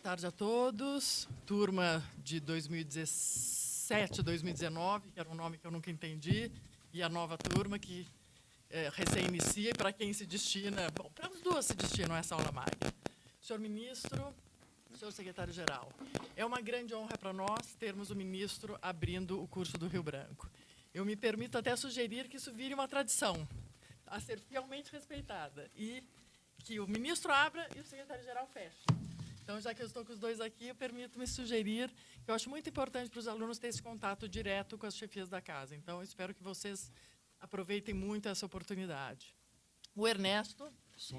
tarde a todos. Turma de 2017, 2019, que era um nome que eu nunca entendi, e a nova turma que é, recém-inicia e para quem se destina, bom, para as duas se destinam essa aula magna. Senhor ministro, senhor secretário-geral, é uma grande honra para nós termos o ministro abrindo o curso do Rio Branco. Eu me permito até sugerir que isso vire uma tradição a ser fielmente respeitada e que o ministro abra e o secretário-geral feche. Então, já que eu estou com os dois aqui, eu permito-me sugerir que eu acho muito importante para os alunos ter esse contato direto com as chefias da casa. Então, espero que vocês aproveitem muito essa oportunidade. O Ernesto,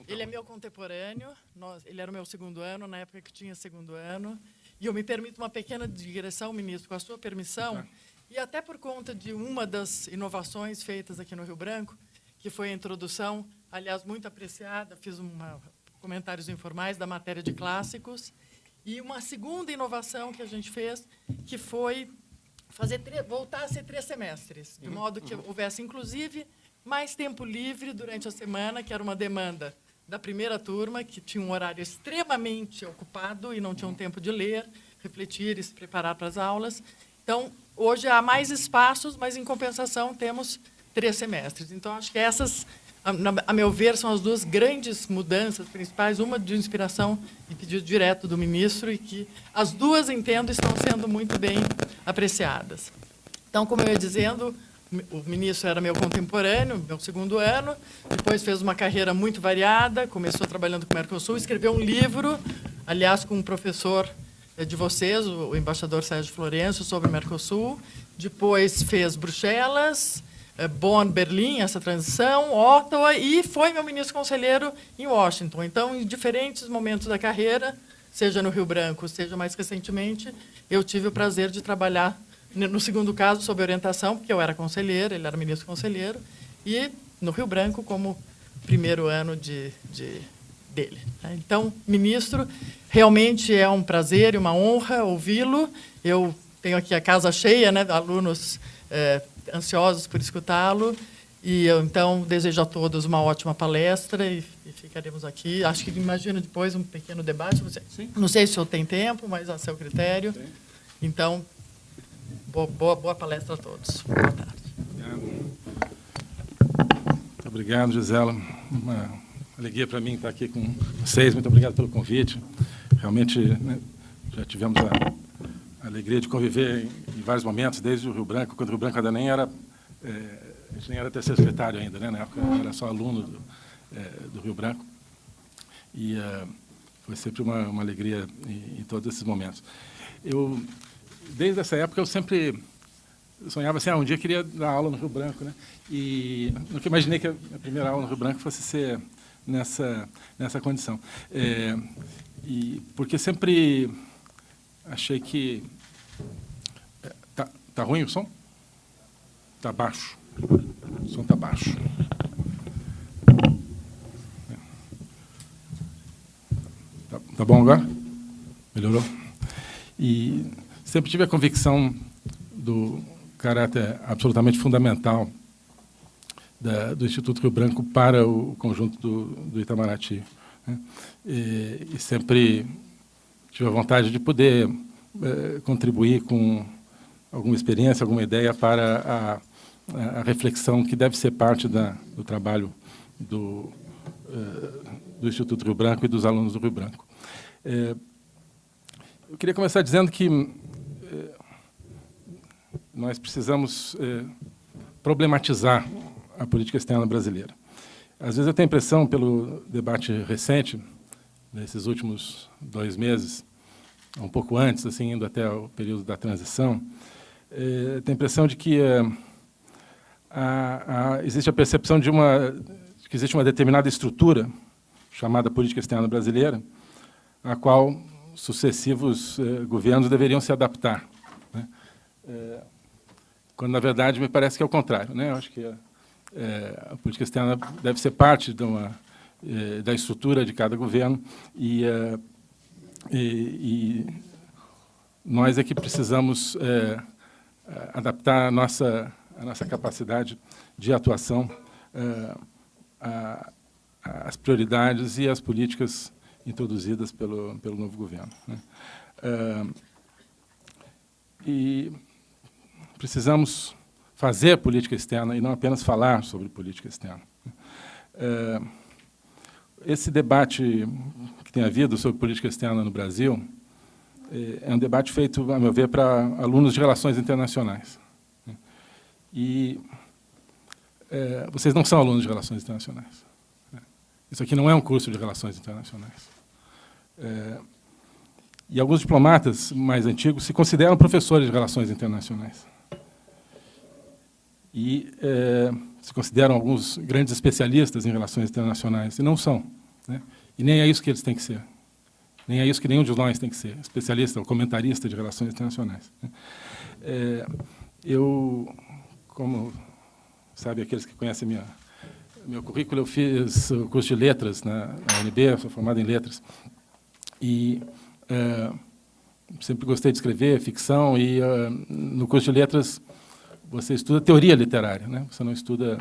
ele é meu contemporâneo, nós, ele era o meu segundo ano, na época que tinha segundo ano, e eu me permito uma pequena digressão, ministro, com a sua permissão, é. e até por conta de uma das inovações feitas aqui no Rio Branco, que foi a introdução, aliás, muito apreciada, fiz uma comentários informais da matéria de clássicos. E uma segunda inovação que a gente fez, que foi fazer voltar a ser três semestres, de uhum, modo que uhum. houvesse, inclusive, mais tempo livre durante a semana, que era uma demanda da primeira turma, que tinha um horário extremamente ocupado e não tinha um tempo de ler, refletir e se preparar para as aulas. Então, hoje há mais espaços, mas, em compensação, temos três semestres. Então, acho que essas a, meu ver, são as duas grandes mudanças principais, uma de inspiração e pedido direto do ministro, e que as duas, entendo, estão sendo muito bem apreciadas. Então, como eu ia dizendo, o ministro era meu contemporâneo, meu segundo ano, depois fez uma carreira muito variada, começou trabalhando com o Mercosul, escreveu um livro, aliás, com um professor eh, de vocês, o embaixador Sérgio Florencio, sobre o Mercosul, depois fez Bruxelas, Bonn, Berlim, essa transição, Ottawa, e foi meu ministro conselheiro em Washington. Então, em diferentes momentos da carreira, seja no Rio Branco, seja mais recentemente, eu tive o prazer de trabalhar, no segundo caso, sob orientação, porque eu era conselheiro, ele era ministro conselheiro, e no Rio Branco como primeiro ano de, de dele. Né. Então, ministro, realmente é um prazer e uma honra ouvi-lo. Eu tenho aqui a casa cheia, né, alunos é, ansiosos por escutá-lo. E eu, então, desejo a todos uma ótima palestra e, e, ficaremos aqui. Acho que imagino depois um pequeno debate. Você, não sei se o senhor tem tempo, mas a seu critério. Sim. Então, boa, boa, boa, palestra a todos. Boa tarde. Muito obrigado, Gisela. Uma alegria para mim estar aqui com vocês. Muito obrigado pelo convite. Realmente, né, já tivemos a alegria de conviver em, em, vários momentos, desde o Rio Branco, quando o Rio Branco ainda nem era, é, nem era terceiro secretário ainda, né? na época era só aluno do, é, do Rio Branco. E é, foi sempre uma, uma alegria em, em, todos esses momentos. Eu, desde essa época, eu sempre sonhava assim, ah, um dia queria dar aula no Rio Branco, né? E nunca imaginei que a minha primeira aula no Rio Branco fosse ser nessa, nessa condição. É, e porque sempre achei que... É, tá, tá ruim o som? Tá baixo. O som tá baixo. Tá, tá bom agora? Melhorou? E sempre tive a convicção do caráter absolutamente fundamental da, do Instituto Rio Branco para o conjunto do, do Itamaraty. Né? E, e sempre tive a vontade de poder é, contribuir com alguma experiência, alguma ideia para a, a reflexão que deve ser parte da, do trabalho do, é, do Instituto Rio Branco e dos alunos do Rio Branco. É, eu queria começar dizendo que nós precisamos problematizar a política externa brasileira. Às vezes eu tenho a impressão, pelo debate recente, nesses últimos dois meses, um pouco antes, assim, indo até o período da transição, é, tem a impressão de que é, a, a, existe a percepção de, uma, de que existe uma determinada estrutura, chamada política externa brasileira, a qual sucessivos é, governos deveriam se adaptar. Né? É, quando, na verdade, me parece que é o contrário. Né? Eu acho que a, é, a política externa deve ser parte de uma eh, da estrutura de cada governo e, eh, e, e nós é que precisamos eh, adaptar a nossa, a nossa capacidade de atuação às prioridades e às políticas introduzidas pelo, pelo novo governo. Né? e precisamos fazer política externa e não apenas falar sobre política externa. esse debate que tem havido sobre política externa no Brasil é um debate feito, a meu ver, para alunos de relações internacionais. E é, vocês não são alunos de relações internacionais. Isso aqui não é um curso de relações internacionais. É, e alguns diplomatas mais antigos se consideram professores de relações internacionais. E é, se consideram alguns grandes especialistas em relações internacionais, e não são. Né? E nem é isso que eles têm que ser. Nem é isso que nenhum de nós tem que ser, especialista ou comentarista de relações internacionais. Né? É, eu, como sabe aqueles que conhecem minha, meu currículo, eu fiz o curso de letras na, na UNB, sou formado em letras. E é, sempre gostei de escrever ficção, e é, no curso de letras você estuda teoria literária, né? você não estuda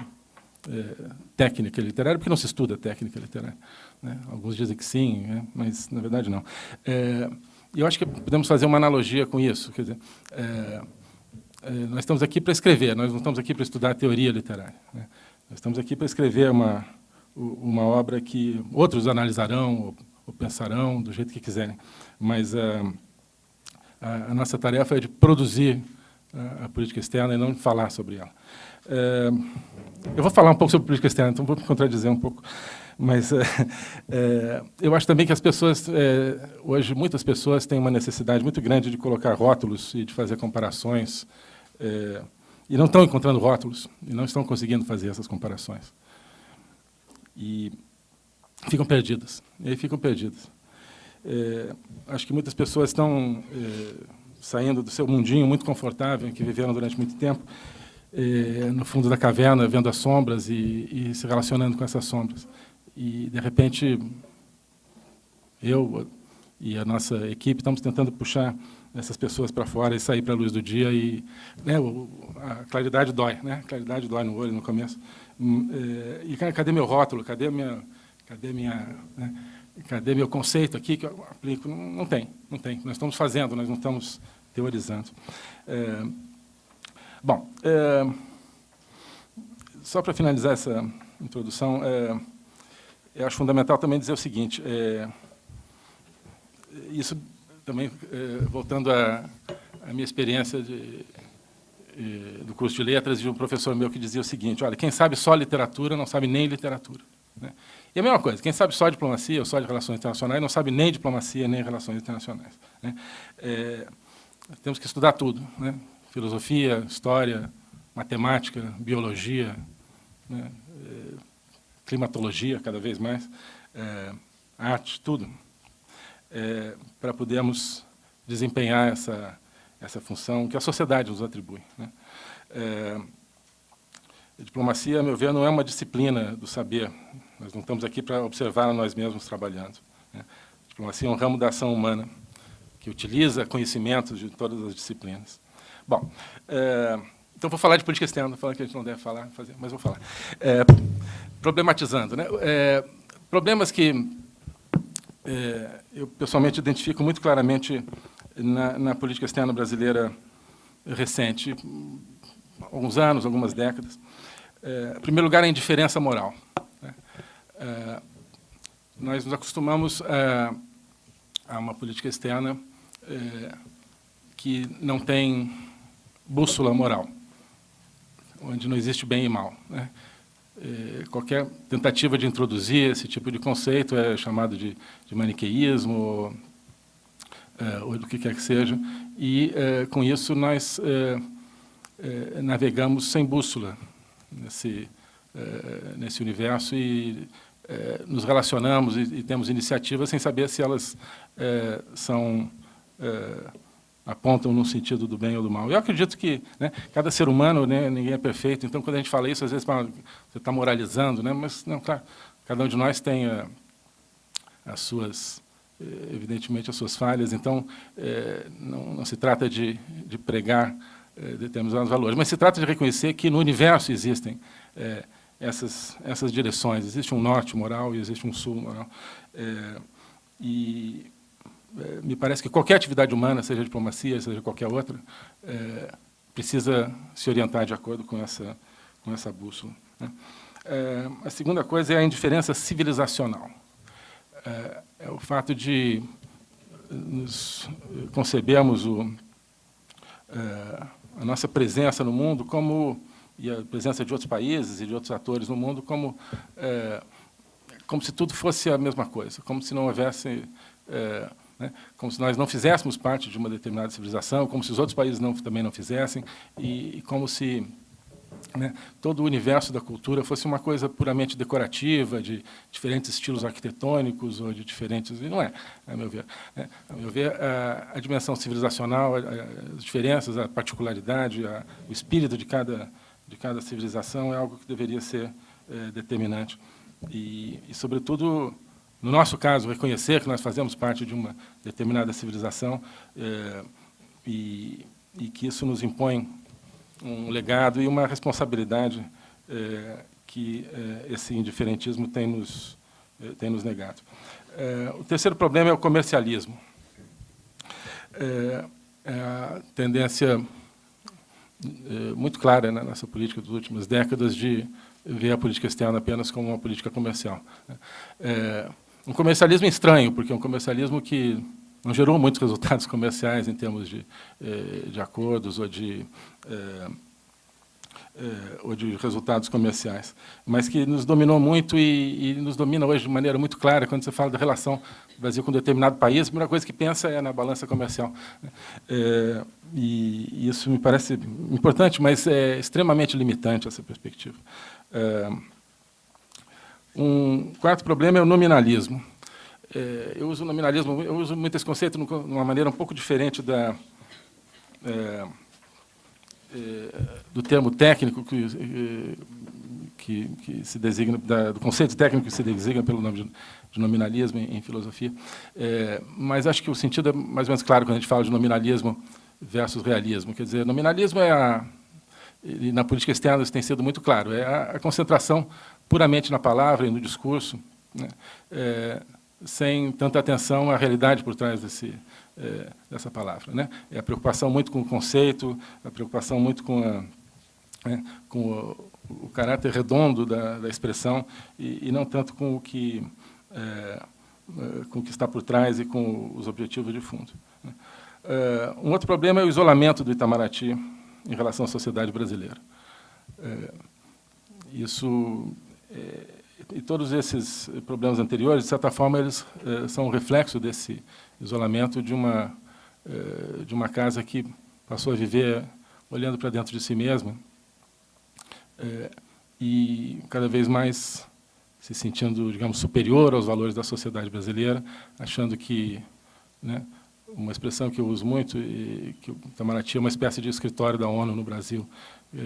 é, técnica literária, porque não se estuda técnica literária. Né? Alguns dizem que sim, né? mas, na verdade, não. É, eu acho que podemos fazer uma analogia com isso. Quer dizer, é, é nós estamos aqui para escrever, nós não estamos aqui para estudar teoria literária. Né? Nós estamos aqui para escrever uma, uma obra que outros analisarão ou, ou pensarão do jeito que quiserem. Mas é, a, a, nossa tarefa é de produzir a, a política externa e não falar sobre ela. É, eu vou falar um pouco sobre política externa, então vou me contradizer um pouco. Mas é, eu acho também que as pessoas, é, hoje, muitas pessoas têm uma necessidade muito grande de colocar rótulos e de fazer comparações, é, e não estão encontrando rótulos, e não estão conseguindo fazer essas comparações. E ficam perdidas, e aí ficam perdidas. Acho que muitas pessoas estão saindo do seu mundinho muito confortável, que viveram durante muito tempo, no fundo da caverna, vendo as sombras e, e, se relacionando com essas sombras. E, de repente, eu e a nossa equipe estamos tentando puxar essas pessoas para fora e sair para a luz do dia. E né, a claridade dói, né? a claridade dói no olho no começo. Hum, eh, e cadê meu rótulo? Cadê minha, cadê minha, né? cadê meu conceito aqui que eu aplico? Não, não, tem, não tem. Nós estamos fazendo, nós não estamos teorizando. É, Bom, é, só para finalizar essa introdução, é, eu acho fundamental também dizer o seguinte, é, isso também, é, voltando à, minha experiência de, é, do curso de letras, de um professor meu que dizia o seguinte, olha, quem sabe só literatura não sabe nem literatura. Né? E a mesma coisa, quem sabe só diplomacia ou só de relações internacionais não sabe nem diplomacia nem relações internacionais. Né? É, temos que estudar tudo. Né? filosofia, história, matemática, biologia, né, é, climatologia, cada vez mais, é, arte, tudo, é, para podermos desempenhar essa, essa função que a sociedade nos atribui. Né. É, a diplomacia, a meu ver, não é uma disciplina do saber. Nós não estamos aqui para observar nós mesmos trabalhando. Né. A diplomacia é um ramo da ação humana que utiliza conhecimentos de todas as disciplinas. Bom, então vou falar de política externa, falando que a gente não deve falar, fazer, mas vou falar. É, problematizando, né? É, problemas que é, eu pessoalmente identifico muito claramente na, na, política externa brasileira recente, alguns anos, algumas décadas. É, em primeiro lugar, a indiferença moral. Né? É, nós nos acostumamos a, a uma política externa que não tem bússola moral, onde não existe bem e mal. Né? É, qualquer tentativa de introduzir esse tipo de conceito é chamado de, de maniqueísmo, ou, é, ou do que quer que seja, e é, com isso nós é, é, navegamos sem bússola nesse, é, nesse universo e nos relacionamos e, e, temos iniciativas sem saber se elas são apontam no sentido do bem ou do mal. Eu acredito que né, cada ser humano, né, ninguém é perfeito, então, quando a gente fala isso, às vezes você está moralizando, né, mas, não, claro, cada um de nós tem a, eh, as suas, eh, evidentemente, as suas falhas, então, é, não, não, se trata de, de pregar é, determinados valores, mas se trata de reconhecer que no universo existem é, essas, essas direções, existe um norte moral e existe um sul moral. e me parece que qualquer atividade humana, seja diplomacia, seja qualquer outra, é, precisa se orientar de acordo com essa, com essa bússola. Né? É, a segunda coisa é a indiferença civilizacional. É, é o fato de nos concebermos o, é, a nossa presença no mundo como e a presença de outros países e de outros atores no mundo como é, como se tudo fosse a mesma coisa, como se não houvesse é, né, como se nós não fizéssemos parte de uma determinada civilização, como se os outros países não, também não fizessem, e, e como se né, todo o universo da cultura fosse uma coisa puramente decorativa, de diferentes estilos arquitetônicos ou de diferentes... E não é, a meu ver. Né, a meu ver, a, a dimensão civilizacional, a, as diferenças, a particularidade, a, o espírito de cada, de cada civilização é algo que deveria ser é, determinante. E, e, sobretudo, no nosso caso, reconhecer que nós fazemos parte de uma determinada civilização é, e, e, que isso nos impõe um legado e uma responsabilidade é, que é, esse indiferentismo tem nos, é, tem nos negado. É, o terceiro problema é o comercialismo. É, a tendência muito clara na nossa política das últimas décadas de ver a política externa apenas como uma política comercial. É, um comercialismo estranho, porque é um comercialismo que não gerou muitos resultados comerciais em termos de, eh, de acordos ou de, eh, eh, ou de resultados comerciais, mas que nos dominou muito e, e, nos domina hoje de maneira muito clara quando você fala da relação do Brasil com um determinado país, a primeira coisa que pensa é na balança comercial. e isso me parece importante, mas é extremamente limitante essa perspectiva. Um quarto problema é o nominalismo. É, eu uso nominalismo, eu uso muito esse conceito de uma maneira um pouco diferente da, é, é, do termo técnico que, que, que se designa, da, do conceito técnico que se designa pelo nome de, de nominalismo em, em filosofia. É, mas acho que o sentido é mais ou menos claro quando a gente fala de nominalismo versus realismo. Quer dizer, nominalismo é a, na política externa isso tem sido muito claro, é a, a concentração puramente na palavra e no discurso, né, é, sem tanta atenção à realidade por trás desse, é, dessa palavra. Né? É a preocupação muito com o conceito, a preocupação muito com, a, né, com o, o, caráter redondo da, da expressão e, e, não tanto com o que é, é com o que está por trás e com os objetivos de fundo. Né? É, um outro problema é o isolamento do Itamaraty em relação à sociedade brasileira. É, isso e todos esses problemas anteriores, de certa forma, eles é, são um reflexo desse isolamento de uma, é, de uma casa que passou a viver olhando para dentro de si mesma e cada vez mais se sentindo, digamos, superior aos valores da sociedade brasileira, achando que, né, uma expressão que eu uso muito, e que o Itamaraty é uma espécie de escritório da ONU no Brasil,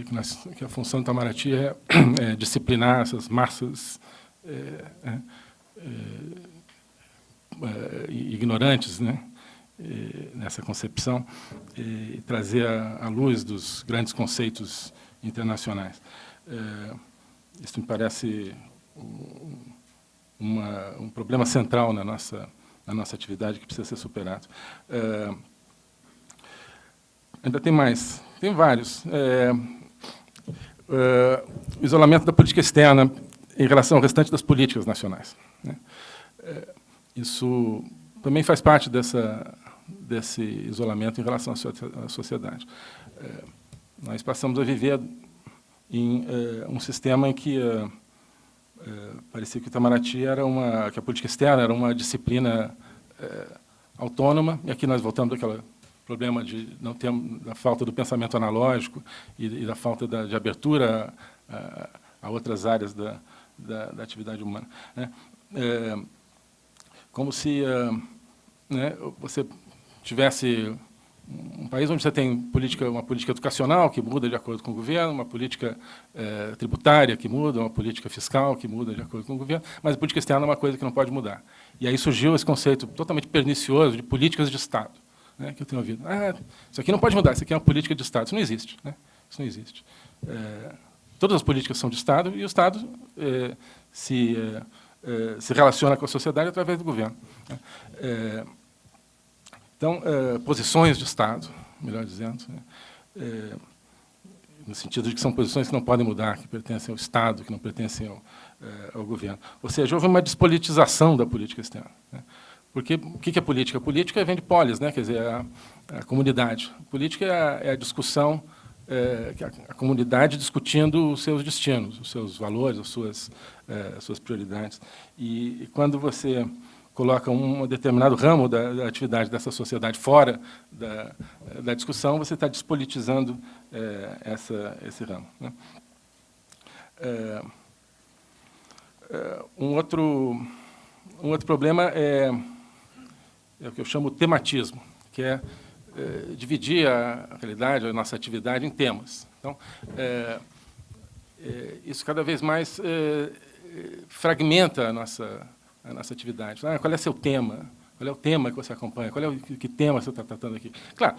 que, nós, que a função do Itamaraty é, é disciplinar essas massas é, é, ignorantes né, nessa concepção e trazer à luz dos grandes conceitos internacionais. Isso me parece um, uma, um problema central na nossa, na nossa atividade que precisa ser superado. É, ainda tem mais tem vários. É, é, o isolamento da política externa em relação ao restante das políticas nacionais. Né? É, isso também faz parte dessa, desse isolamento em relação à sociedade. É, nós passamos a viver em é, um sistema em que é, parecia que o Itamaraty era uma, que a política externa era uma disciplina autônoma, e aqui nós voltamos àquela problema de não ter da falta do pensamento analógico e, e da falta da, de abertura a, a outras áreas da, da, da atividade humana. Né? É, como se né, você tivesse um país onde você tem política, uma política educacional que muda de acordo com o governo, uma política é, tributária que muda, uma política fiscal que muda de acordo com o governo, mas a política externa é uma coisa que não pode mudar. E aí surgiu esse conceito totalmente pernicioso de políticas de Estado né, que eu tenho ouvido. Ah, isso aqui não pode mudar, isso aqui é uma política de Estado. Isso não existe. Né? Isso não existe. É, todas as políticas são de Estado e o Estado, é, se é, eh, se relaciona com a sociedade através do governo. Né? Então, eh, posições de Estado, melhor dizendo, né? no sentido de que são posições que não podem mudar, que pertencem ao Estado, que não pertencem ao, ao governo. Ou seja, houve uma despolitização da política externa. Né? Porque o que é política? Política vem de polis, né? quer dizer, a, a comunidade. Política é a, é a discussão, é, a, a, comunidade discutindo os seus destinos, os seus valores, as suas, é, as suas prioridades. E, e, quando você coloca um determinado ramo da, da atividade dessa sociedade fora da, da discussão, você está despolitizando é, essa, esse ramo. Né? É, é, um, outro, um outro problema é é o que eu chamo tematismo, que é, dividir a realidade, a nossa atividade em temas. Então, isso cada vez mais fragmenta a nossa, a nossa atividade. Ah, qual é seu tema? Qual é o tema que você acompanha? Qual é o que tema você está tratando aqui? Claro,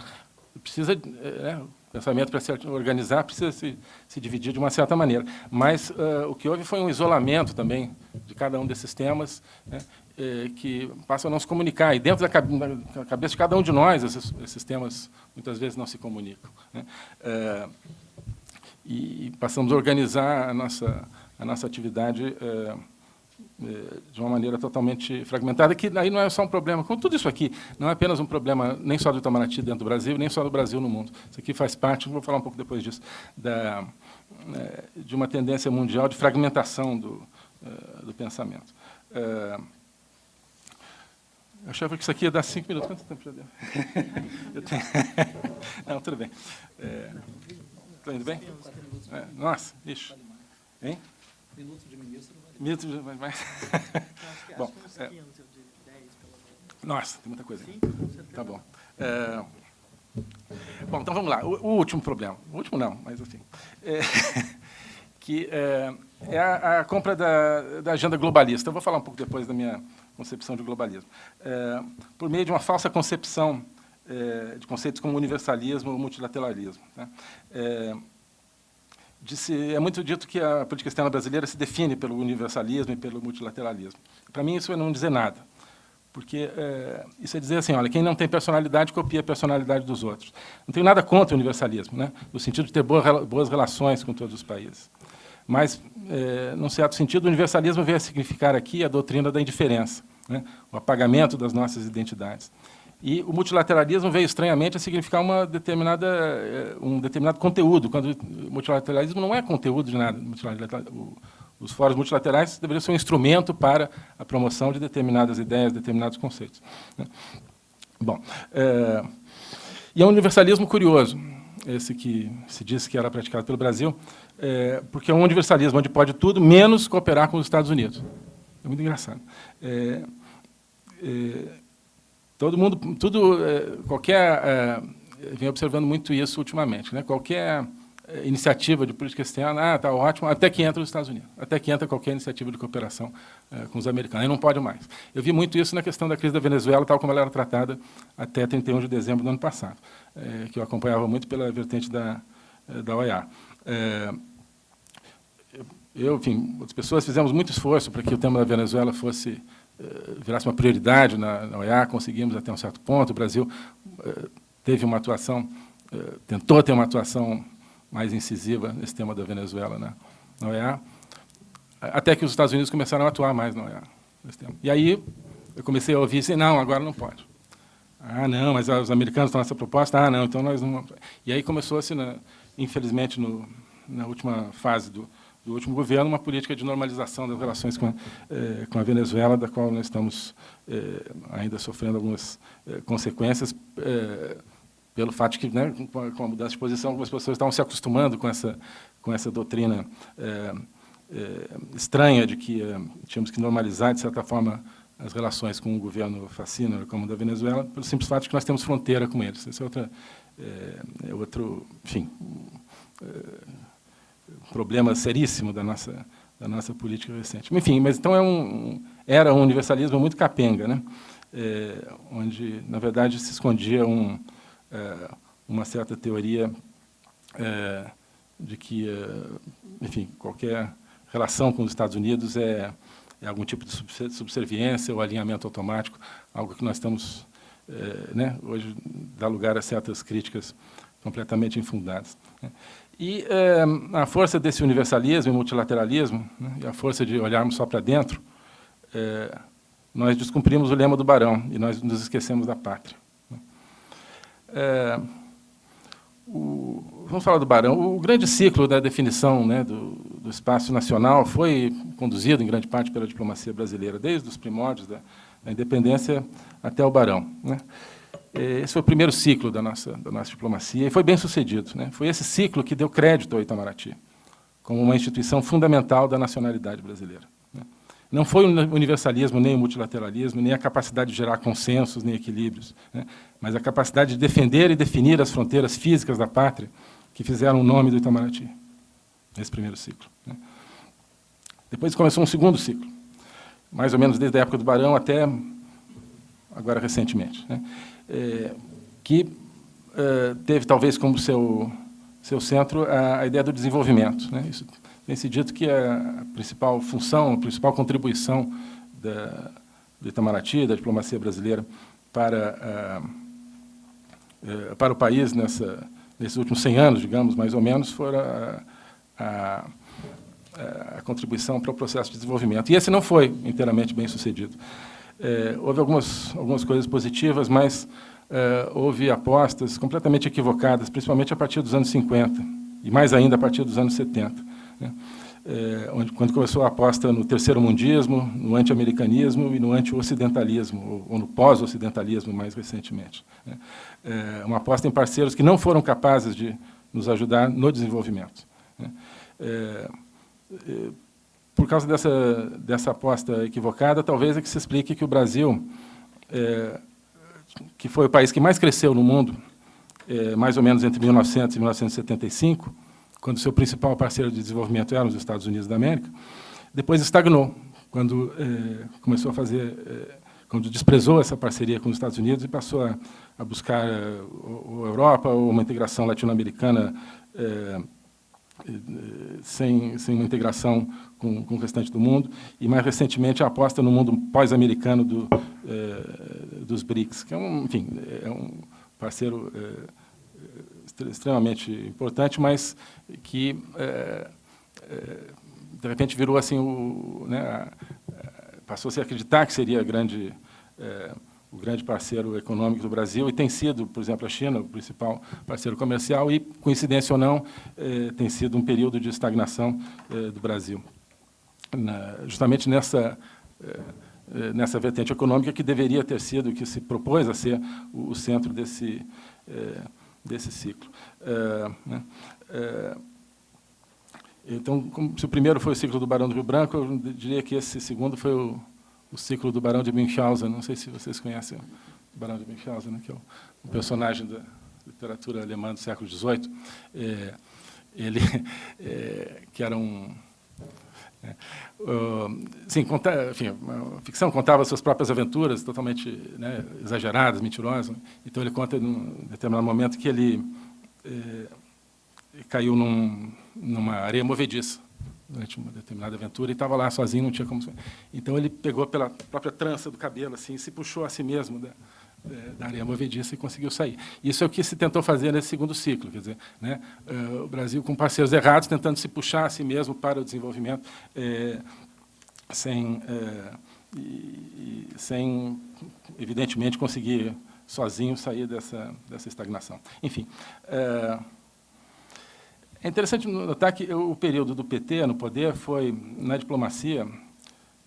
precisa, é, o pensamento para se organizar precisa se, se, dividir de uma certa maneira, mas uh, o que houve foi um isolamento também de cada um desses temas, né, eh, que passam a não se comunicar. E dentro da cabeça de cada um de nós, esses, esses temas muitas vezes não se comunicam. Né? Eh, e passamos a organizar a nossa, a nossa atividade eh, de uma maneira totalmente fragmentada, que aí não é só um problema, com tudo isso aqui, não é apenas um problema nem só do Itamaraty dentro do Brasil, nem só do Brasil no mundo. Isso aqui faz parte, vou falar um pouco depois disso, da, de uma tendência mundial de fragmentação do, do pensamento. Eu achava que isso aqui ia dar cinco minutos. Quanto tempo já deu? Tenho... Não, tudo bem. Está é... indo bem? É. Nossa, bicho. Hein? Minuto de ministro. Minuto de... mais. Bom, é... Nossa, tem muita coisa. Tá bom. É... Bom, então vamos lá. O, o, último problema. O último não, mas assim. É... que é, é a, a, compra da, da agenda globalista. Eu vou falar um pouco depois da minha concepção de globalismo, é, por meio de uma falsa concepção é, de conceitos como universalismo ou multilateralismo. Né? Disse, é muito dito que a política externa brasileira se define pelo universalismo e pelo multilateralismo. Para mim, isso é não dizer nada, porque é, isso é dizer assim, olha, quem não tem personalidade copia a personalidade dos outros. Não tenho nada contra o universalismo, né? no sentido de ter boas, boas relações com todos os países. Mas, é, num certo sentido, o universalismo veio a significar aqui a doutrina da indiferença, né? o apagamento das nossas identidades. E o multilateralismo veio estranhamente a significar uma determinada, é, um determinado conteúdo, quando o multilateralismo não é conteúdo de nada. Os fóruns multilaterais deveriam ser um instrumento para a promoção de determinadas ideias, determinados conceitos. Né? Bom, é, e é um universalismo curioso esse que se disse que era praticado pelo Brasil, é, porque é um universalismo onde pode tudo, menos cooperar com os Estados Unidos. É muito engraçado. É, todo mundo, tudo, é, qualquer, é, vem observando muito isso ultimamente, né? qualquer é, iniciativa de política externa, ah, está ótimo, até que entra os Estados Unidos, até que entra qualquer iniciativa de cooperação com os americanos, aí não pode mais. Eu vi muito isso na questão da crise da Venezuela, tal como ela era tratada até 31 de dezembro do ano passado, que eu acompanhava muito pela vertente da, da OEA. Eu, enfim, outras pessoas fizemos muito esforço para que o tema da Venezuela fosse virasse uma prioridade na, na OEA, conseguimos até um certo ponto, o Brasil teve uma atuação, tentou ter uma atuação mais incisiva nesse tema da Venezuela né, na OEA, até que os Estados Unidos começaram a atuar mais na OEA. Nesse tema. E aí eu comecei a ouvir assim, não, agora não pode. Ah, não, mas os americanos estão nessa proposta? Ah, não, então nós não... E aí começou-se, infelizmente, no, na última fase do, do último governo, uma política de normalização das relações com a, eh, com a Venezuela, da qual nós estamos eh, ainda sofrendo algumas eh, consequências, pelo fato de que, né, com, a, mudança de posição, algumas pessoas estavam se acostumando com essa, com essa doutrina estranha de que tínhamos que normalizar, de certa forma, as relações com o governo fascino, como o da Venezuela, pelo simples fato de que nós temos fronteira com eles. Esse é, outra, é outro, enfim, problema seríssimo da nossa, da nossa política recente. Enfim, mas então é um, era um universalismo muito capenga, né? É, onde, na verdade, se escondia um, é, uma certa teoria é, de que, é, enfim, qualquer relação com os Estados Unidos é, é algum tipo de subserviência ou alinhamento automático, algo que nós estamos, é, né, hoje, dá lugar a certas críticas completamente infundadas. Né. E é, a força desse universalismo e multilateralismo, né, e a força de olharmos só para dentro, é, nós descumprimos o lema do Barão e nós nos esquecemos da pátria. É, o, vamos falar do Barão. O grande ciclo da definição né, do, do, espaço nacional foi conduzido, em grande parte, pela diplomacia brasileira, desde os primórdios da, da independência até o Barão. Né. Esse foi o primeiro ciclo da nossa, da nossa diplomacia e foi bem sucedido. Né. Foi esse ciclo que deu crédito ao Itamaraty, como uma instituição fundamental da nacionalidade brasileira. Não foi o universalismo, nem o multilateralismo, nem a capacidade de gerar consensos, nem equilíbrios, né? mas a capacidade de defender e definir as fronteiras físicas da pátria que fizeram o nome do Itamaraty, nesse primeiro ciclo. Né? Depois começou um segundo ciclo, mais ou menos desde a época do Barão até agora recentemente, né? É, que é, teve talvez como seu, seu centro a, a ideia do desenvolvimento. Né? Isso tem se dito que a principal função, a principal contribuição da, do Itamaraty, da diplomacia brasileira, para, uh, para o país nessa, nesses últimos 100 anos, digamos, mais ou menos, foi a, a, a, contribuição para o processo de desenvolvimento. E esse não foi inteiramente bem sucedido. É, houve algumas, algumas coisas positivas, mas é, houve apostas completamente equivocadas, principalmente a partir dos anos 50, e mais ainda a partir dos anos 70 né? É, onde, quando começou a aposta no terceiro mundismo, no anti-americanismo e no anti-ocidentalismo, ou, ou, no pós-ocidentalismo mais recentemente. Né? É, uma aposta em parceiros que não foram capazes de nos ajudar no desenvolvimento. Né? É, é, por causa dessa, dessa aposta equivocada, talvez é que se explique que o Brasil, é, que foi o país que mais cresceu no mundo, é, mais ou menos entre 1900 e 1975, quando seu principal parceiro de desenvolvimento era os Estados Unidos da América, depois estagnou, quando eh, começou a fazer, eh, quando desprezou essa parceria com os Estados Unidos e passou a, a buscar eh, a Europa ou uma integração latino-americana sem, sem uma integração com, com, o restante do mundo, e, mais recentemente, a aposta no mundo pós-americano do, dos BRICS, que é um, enfim, é um parceiro extremamente importante, mas que, de repente, virou assim, o, né, passou a acreditar que seria grande, é, o grande parceiro econômico do Brasil, e tem sido, por exemplo, a China, o principal parceiro comercial, e, coincidência ou não, é, tem sido um período de estagnação é, do Brasil. Na, justamente nessa é, nessa vertente econômica que deveria ter sido, que se propôs a ser o, o centro desse, desse ciclo. É, né, então, como, se o primeiro foi o ciclo do Barão do Rio Branco, eu diria que esse segundo foi o, o ciclo do Barão de Münchhausen. Não sei se vocês conhecem o Barão de Münchhausen, né, que é um personagem da literatura alemã do século XVIII. É, ele, é, que era um Uh, sim, conta, enfim, a ficção contava suas próprias aventuras, totalmente né, exageradas, mentirosas. Então, ele conta, num determinado momento, que ele eh, caiu num, numa areia movediça durante uma determinada aventura e estava lá sozinho, não tinha como... Então, ele pegou pela própria trança do cabelo assim, se puxou a si mesmo da, da areia movediça e conseguiu sair. Isso é o que se tentou fazer nesse segundo ciclo, quer dizer, né, uh, o Brasil com parceiros errados, tentando se puxar a si mesmo para o desenvolvimento, é, sem, é, e, sem, evidentemente, conseguir sozinho sair dessa, dessa estagnação. Enfim, é, é interessante notar que o período do PT no poder foi, na diplomacia,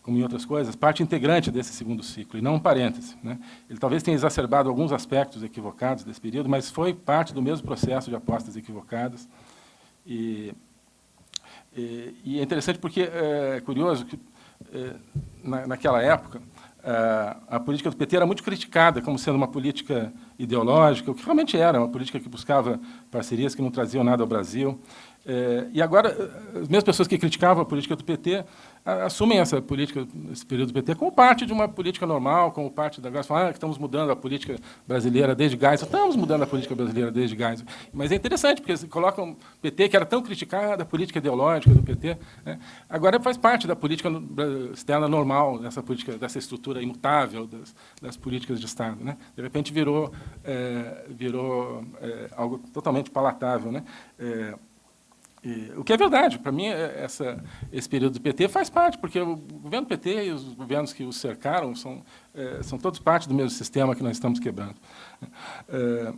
como em outras coisas, parte integrante desse segundo ciclo, e não um parêntese. Né? Ele talvez tenha exacerbado alguns aspectos equivocados desse período, mas foi parte do mesmo processo de apostas equivocadas. E, e, e é interessante porque é, é curioso que, é, na, naquela época, a, a, política do PT era muito criticada como sendo uma política ideológica, o que realmente era, uma política que buscava parcerias que não traziam nada ao Brasil. É, e agora, as mesmas pessoas que criticavam a política do PT assumem essa política, esse período do PT, como parte de uma política normal, como parte da Geisel, ah, que estamos mudando a política brasileira desde Geisel, estamos mudando a política brasileira desde Geisel. Mas é interessante, porque colocam o PT, que era tão criticado, a política ideológica do PT, né, agora faz parte da política externa normal, dessa política, dessa estrutura imutável das, das políticas de Estado. Né? De repente virou, é, virou é, algo totalmente palatável. Né? É, e, o que é verdade, para mim, é, essa, esse período do PT faz parte, porque o governo PT e os governos que o cercaram são, é, são todos parte do mesmo sistema que nós estamos quebrando. É,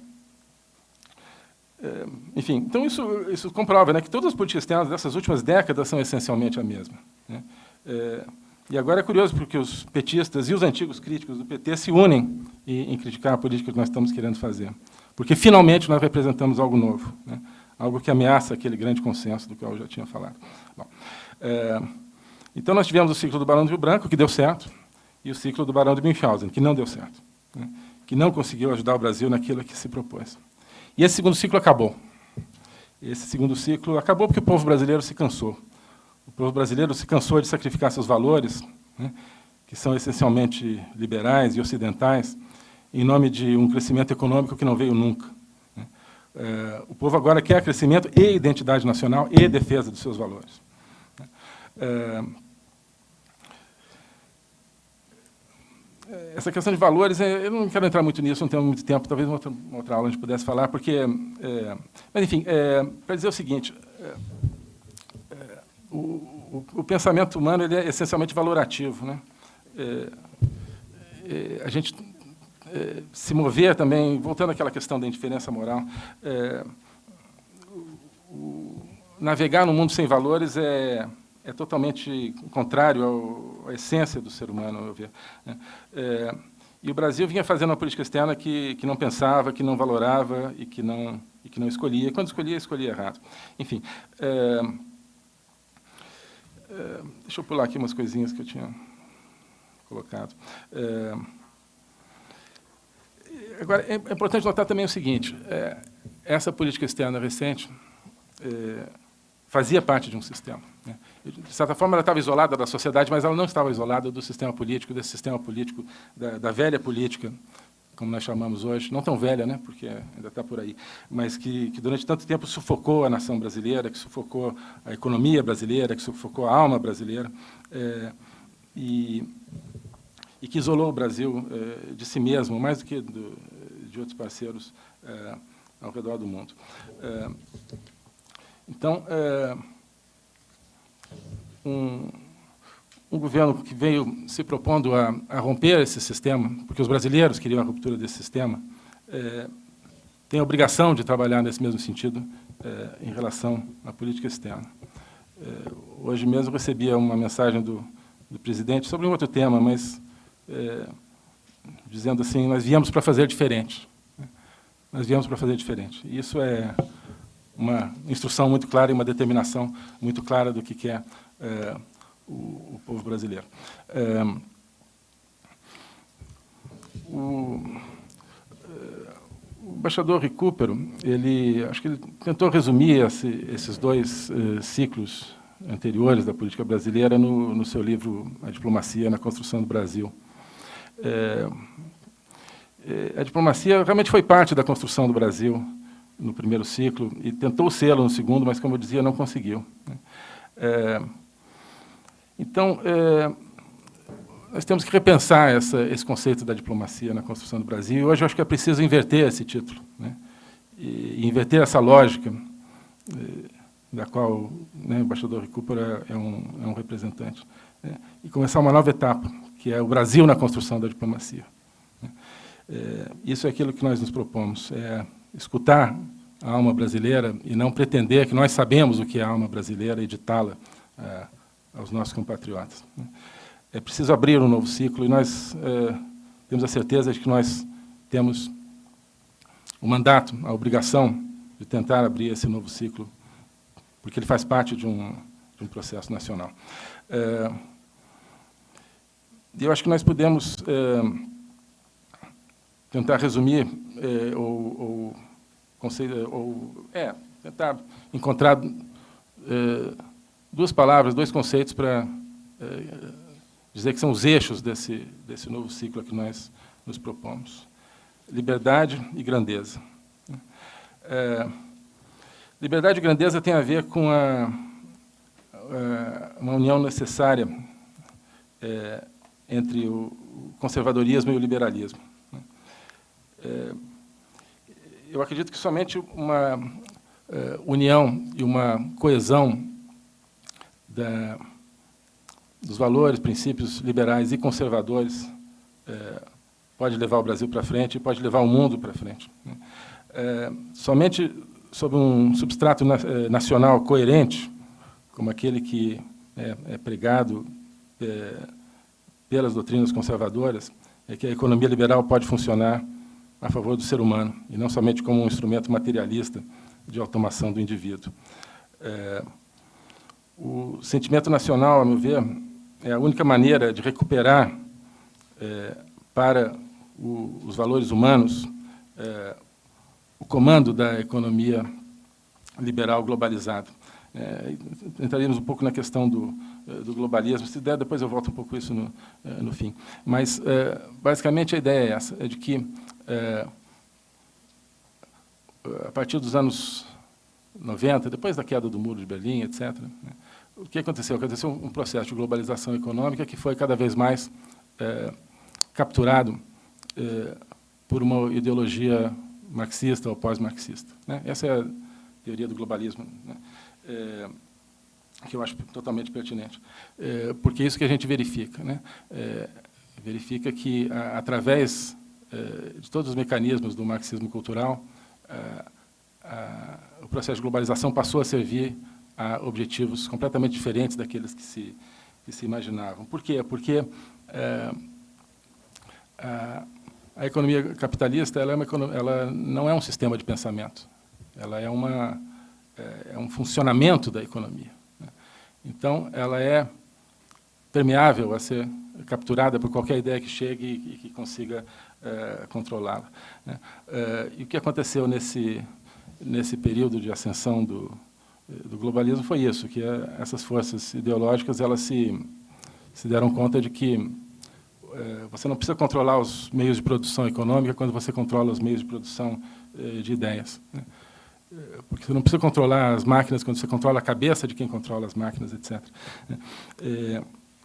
é, enfim, então isso, isso comprova né, que todas as políticas externas dessas últimas décadas são essencialmente a mesma. Né? É, e agora é curioso porque os petistas e os antigos críticos do PT se unem em, em criticar a política que nós estamos querendo fazer, porque finalmente nós representamos algo novo. Né? Algo que ameaça aquele grande consenso do qual eu já tinha falado. Bom, é, então, nós tivemos o ciclo do Barão do Rio Branco, que deu certo, e o ciclo do Barão de Münchhausen, que não deu certo, né, que não conseguiu ajudar o Brasil naquilo que se propôs. E esse segundo ciclo acabou. Esse segundo ciclo acabou porque o povo brasileiro se cansou. O povo brasileiro se cansou de sacrificar seus valores, né, que são essencialmente liberais e ocidentais, em nome de um crescimento econômico que não veio nunca. É, o povo agora quer crescimento e identidade nacional e defesa dos seus valores. É, essa questão de valores, é, eu não quero entrar muito nisso, não tenho muito tempo, talvez uma outra, outra aula a gente pudesse falar, porque... É, mas, enfim, é, para dizer o seguinte, é, o, o, o, pensamento humano ele é essencialmente valorativo. Né? a gente é, se mover também, voltando àquela questão da indiferença moral, é, o, navegar no mundo sem valores é, é totalmente contrário ao, à essência do ser humano, meu ver. É, e o Brasil vinha fazendo uma política externa que, que não pensava, que não valorava e que não, e que não escolhia. Quando escolhia, escolhia errado. Enfim, é, é, deixa eu pular aqui umas coisinhas que eu tinha colocado. É, Agora, é importante notar também o seguinte, é, essa política externa recente é, fazia parte de um sistema. Né? De certa forma, ela estava isolada da sociedade, mas ela não estava isolada do sistema político, desse sistema político, da, da velha política, como nós chamamos hoje, não tão velha, né, porque ainda está por aí, mas que, que, durante tanto tempo sufocou a nação brasileira, que sufocou a economia brasileira, que sufocou a alma brasileira, é, e e que isolou o Brasil eh, de si mesmo, mais do que do, de outros parceiros eh, ao redor do mundo. Eh, então, um, um, governo que veio se propondo a, a, romper esse sistema, porque os brasileiros queriam a ruptura desse sistema, tem a obrigação de trabalhar nesse mesmo sentido em relação à política externa. hoje mesmo recebia uma mensagem do, do presidente sobre um outro tema, mas é, dizendo assim, nós viemos para fazer diferente. Nós viemos para fazer diferente. Isso é uma instrução muito clara e uma determinação muito clara do que quer é, o, o, povo brasileiro. É, o, é, o embaixador Recupero, ele, acho que ele tentou resumir esse, esses dois ciclos anteriores da política brasileira no, no seu livro A Diplomacia na Construção do Brasil. É, é, a diplomacia realmente foi parte da construção do Brasil no primeiro ciclo e tentou sê-lo no segundo, mas, como eu dizia, não conseguiu. Né? É, então, é, nós temos que repensar essa, esse conceito da diplomacia na construção do Brasil, e hoje eu acho que é preciso inverter esse título, né? e inverter essa lógica é, da qual né, o embaixador Recupera é um, é um representante, né? e começar uma nova etapa, que é o Brasil na construção da diplomacia. É, isso é aquilo que nós nos propomos, é escutar a alma brasileira e não pretender que nós sabemos o que é a alma brasileira e ditá-la é, aos nossos compatriotas. É preciso abrir um novo ciclo e nós é, temos a certeza de que nós temos o mandato, a obrigação de tentar abrir esse novo ciclo, porque ele faz parte de um, de um processo nacional. É, eu acho que nós podemos é, tentar resumir é, ou, ou, ou, é, tentar encontrar é, duas palavras, dois conceitos para dizer que são os eixos desse, desse novo ciclo que nós nos propomos. Liberdade e grandeza. Liberdade e grandeza tem a ver com a, a uma união necessária é, entre o conservadorismo e o liberalismo. É, eu acredito que somente uma é, união e uma coesão da, dos valores, princípios liberais e conservadores é, pode levar o Brasil para frente e pode levar o mundo para frente. É, somente sob um substrato na, nacional coerente, como aquele que é, pregado pelas doutrinas conservadoras, é que a economia liberal pode funcionar a favor do ser humano, e não somente como um instrumento materialista de automação do indivíduo. É, o sentimento nacional, a meu ver, é a única maneira de recuperar é, para o, os valores humanos é, o comando da economia liberal globalizada. É, entraríamos um pouco na questão do, do, globalismo. Se der, depois eu volto um pouco isso no, é, no fim. Mas, é, basicamente, a ideia é essa, é de que, a partir dos anos 90, depois da queda do Muro de Berlim, etc., né, o que aconteceu? Aconteceu um processo de globalização econômica que foi cada vez mais capturado por uma ideologia marxista ou pós-marxista. Né? Essa é a teoria do globalismo, né? Que eu acho totalmente pertinente, é, porque é isso que a gente verifica. Né? É, verifica que, a, através é, de todos os mecanismos do marxismo cultural, a, o processo de globalização passou a servir a objetivos completamente diferentes daqueles que se, que se imaginavam. Por quê? Porque é, a, a, economia capitalista ela, é uma, ela não é um sistema de pensamento, ela é, uma, é, é um funcionamento da economia. Então, ela é permeável a ser capturada por qualquer ideia que chegue e, que consiga é, controlá-la. É, e o que aconteceu nesse, nesse período de ascensão do, do globalismo foi isso, que é, essas forças ideológicas elas se, se deram conta de que é, você não precisa controlar os meios de produção econômica quando você controla os meios de produção de ideias. Né? É, porque você não precisa controlar as máquinas quando você controla a cabeça de quem controla as máquinas, etc. É,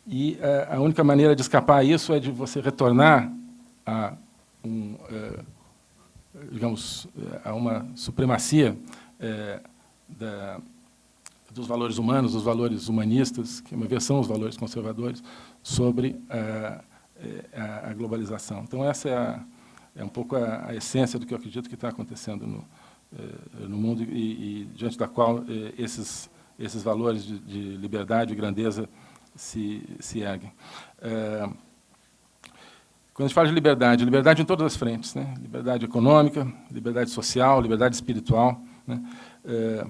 e a única maneira de escapar a isso é de você retornar a, um, é, digamos, a uma supremacia é, da, dos valores humanos, dos valores humanistas, que, uma versão os valores conservadores, sobre a, a, a globalização. Então, essa é, a, é um pouco a, a, essência do que eu acredito que está acontecendo no, no mundo e, e, diante da qual eh, esses, esses valores de, de liberdade e grandeza se, se erguem. É, quando a gente fala de liberdade, liberdade em todas as frentes, né? liberdade econômica, liberdade social, liberdade espiritual. Né? É,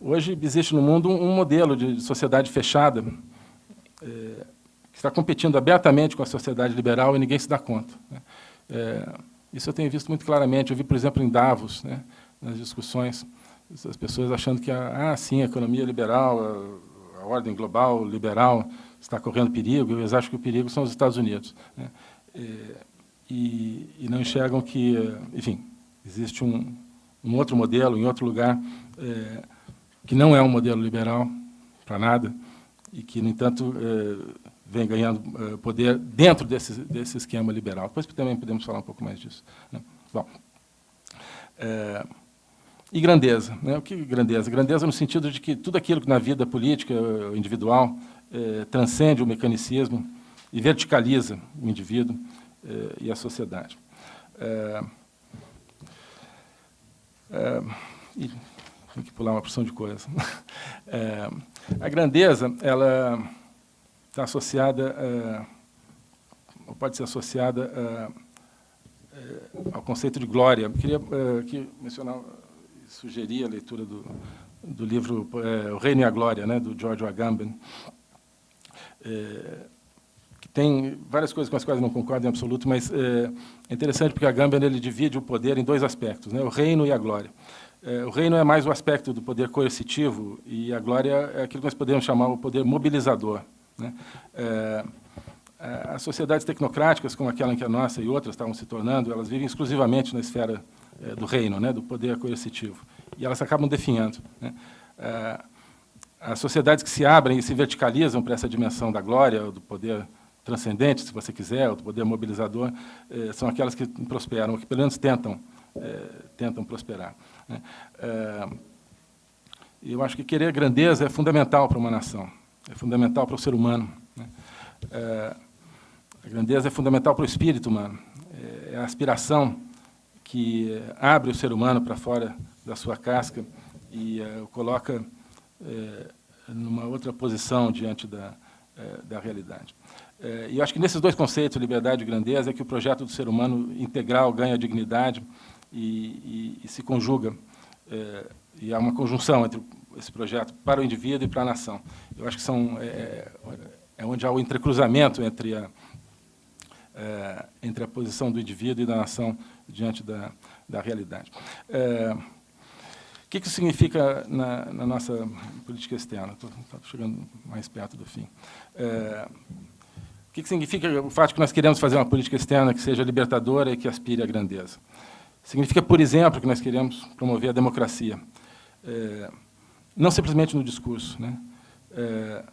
Hoje existe no mundo um modelo de sociedade fechada é, que está competindo abertamente com a sociedade liberal e ninguém se dá conta. Né? Isso eu tenho visto muito claramente. Eu vi, por exemplo, em Davos, né, nas discussões, as pessoas achando que, ah, sim, a economia liberal, a, a ordem global liberal está correndo perigo. Eles acham que o perigo são os Estados Unidos. Né? É, e, e, não enxergam que, enfim, existe um, um outro modelo em outro lugar é, que não é um modelo liberal para nada e que, no entanto, é, vem ganhando é, poder dentro desse, desse esquema liberal. Depois também podemos falar um pouco mais disso. Né? Bom, é, e grandeza. Né? O que é grandeza? Grandeza no sentido de que tudo aquilo que na vida política individual é, transcende o mecanicismo e verticaliza o indivíduo é, e a sociedade. É, e, tem que pular uma porção de coisas. É, a grandeza, ela está associada, é, ou pode ser associada é, é ao conceito de glória. Eu queria é, aqui mencionar, sugerir a leitura do, do livro é, O Reino e a Glória, né, do George Agamben, que tem várias coisas com as quais não concordo em absoluto, mas é, interessante porque Agamben ele divide o poder em dois aspectos, né, o reino e a glória. É, o reino é mais o aspecto do poder coercitivo e a glória é aquilo que nós podemos chamar o poder mobilizador. Né? É, as sociedades tecnocráticas, como aquela em que a nossa e outras estavam se tornando, elas vivem exclusivamente na esfera é, do reino, né, do poder coercitivo, e elas acabam definhando. Né? É, as sociedades que se abrem e se verticalizam para essa dimensão da glória, do poder transcendente, se você quiser, do poder mobilizador, eh, são aquelas que prosperam, que pelo menos tentam, eh, tentam prosperar. Né? Eh, eu acho que querer grandeza é fundamental para uma nação, é fundamental para o ser humano. Né? Eh, a grandeza é fundamental para o espírito humano, é a aspiração que abre o ser humano para fora da sua casca e eh, o coloca eh, numa outra posição diante da, da realidade. E acho que nesses dois conceitos, liberdade e grandeza, é que o projeto do ser humano integral ganha dignidade e, e, e se conjuga. E há uma conjunção entre esse projeto para o indivíduo e para a nação. Eu acho que são, é, é onde há o entrecruzamento entre a, é, entre a posição do indivíduo e da nação diante da, da realidade. É, o que isso significa na, na, nossa política externa? Estou chegando mais perto do fim. É, o que significa o fato de que nós queremos fazer uma política externa que seja libertadora e que aspire à grandeza? Significa, por exemplo, que nós queremos promover a democracia, é, não simplesmente no discurso, né? É,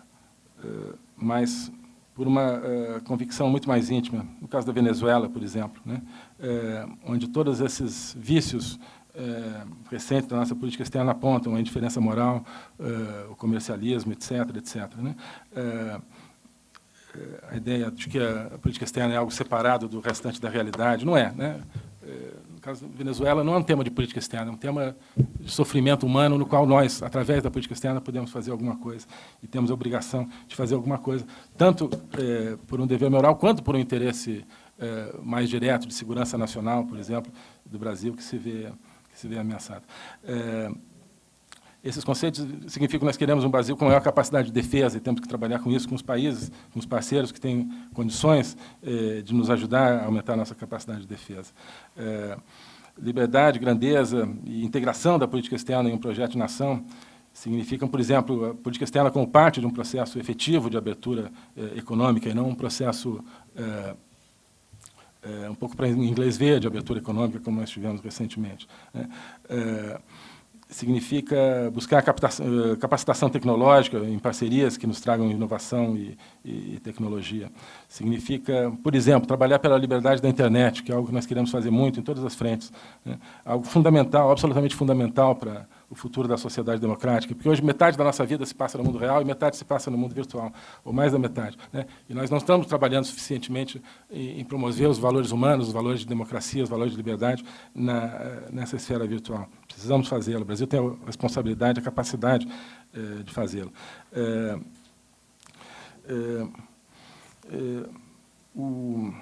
é, mas por uma é, convicção muito mais íntima. No caso da Venezuela, por exemplo, né? É, onde todos esses vícios é, recentes da nossa política externa apontam a indiferença moral, o comercialismo, etc., etc. Né? a ideia de que a política externa é algo separado do restante da realidade. Não é. Né? Caso da Venezuela, não é um tema de política externa, é um tema de sofrimento humano no qual nós, através da política externa, podemos fazer alguma coisa e temos a obrigação de fazer alguma coisa, tanto é, por um dever moral quanto por um interesse é, mais direto de segurança nacional, por exemplo, do Brasil, que se vê, que se vê ameaçado. É, esses conceitos significam que nós queremos um Brasil com maior capacidade de defesa e temos que trabalhar com isso com os países, com os parceiros que têm condições eh, de nos ajudar a aumentar a nossa capacidade de defesa. Eh, liberdade, grandeza e integração da política externa em um projeto de nação significam, por exemplo, a política externa como parte de um processo efetivo de abertura eh, econômica e não um processo eh, eh, um pouco para inglês ver de abertura econômica, como nós tivemos recentemente. Né? Significa buscar eh, capacitação tecnológica em parcerias que nos tragam inovação e, e, tecnologia. Significa, por exemplo, trabalhar pela liberdade da internet, que é algo que nós queremos fazer muito em todas as frentes. Né? Algo fundamental, absolutamente fundamental para o futuro da sociedade democrática, porque hoje metade da nossa vida se passa no mundo real e metade se passa no mundo virtual, ou mais da metade. Né? E nós não estamos trabalhando suficientemente em, promover os valores humanos, os valores de democracia, os valores de liberdade na, nessa esfera virtual. Precisamos fazê-lo. O Brasil tem a responsabilidade, a capacidade eh, de fazê-lo. Eh, eh, o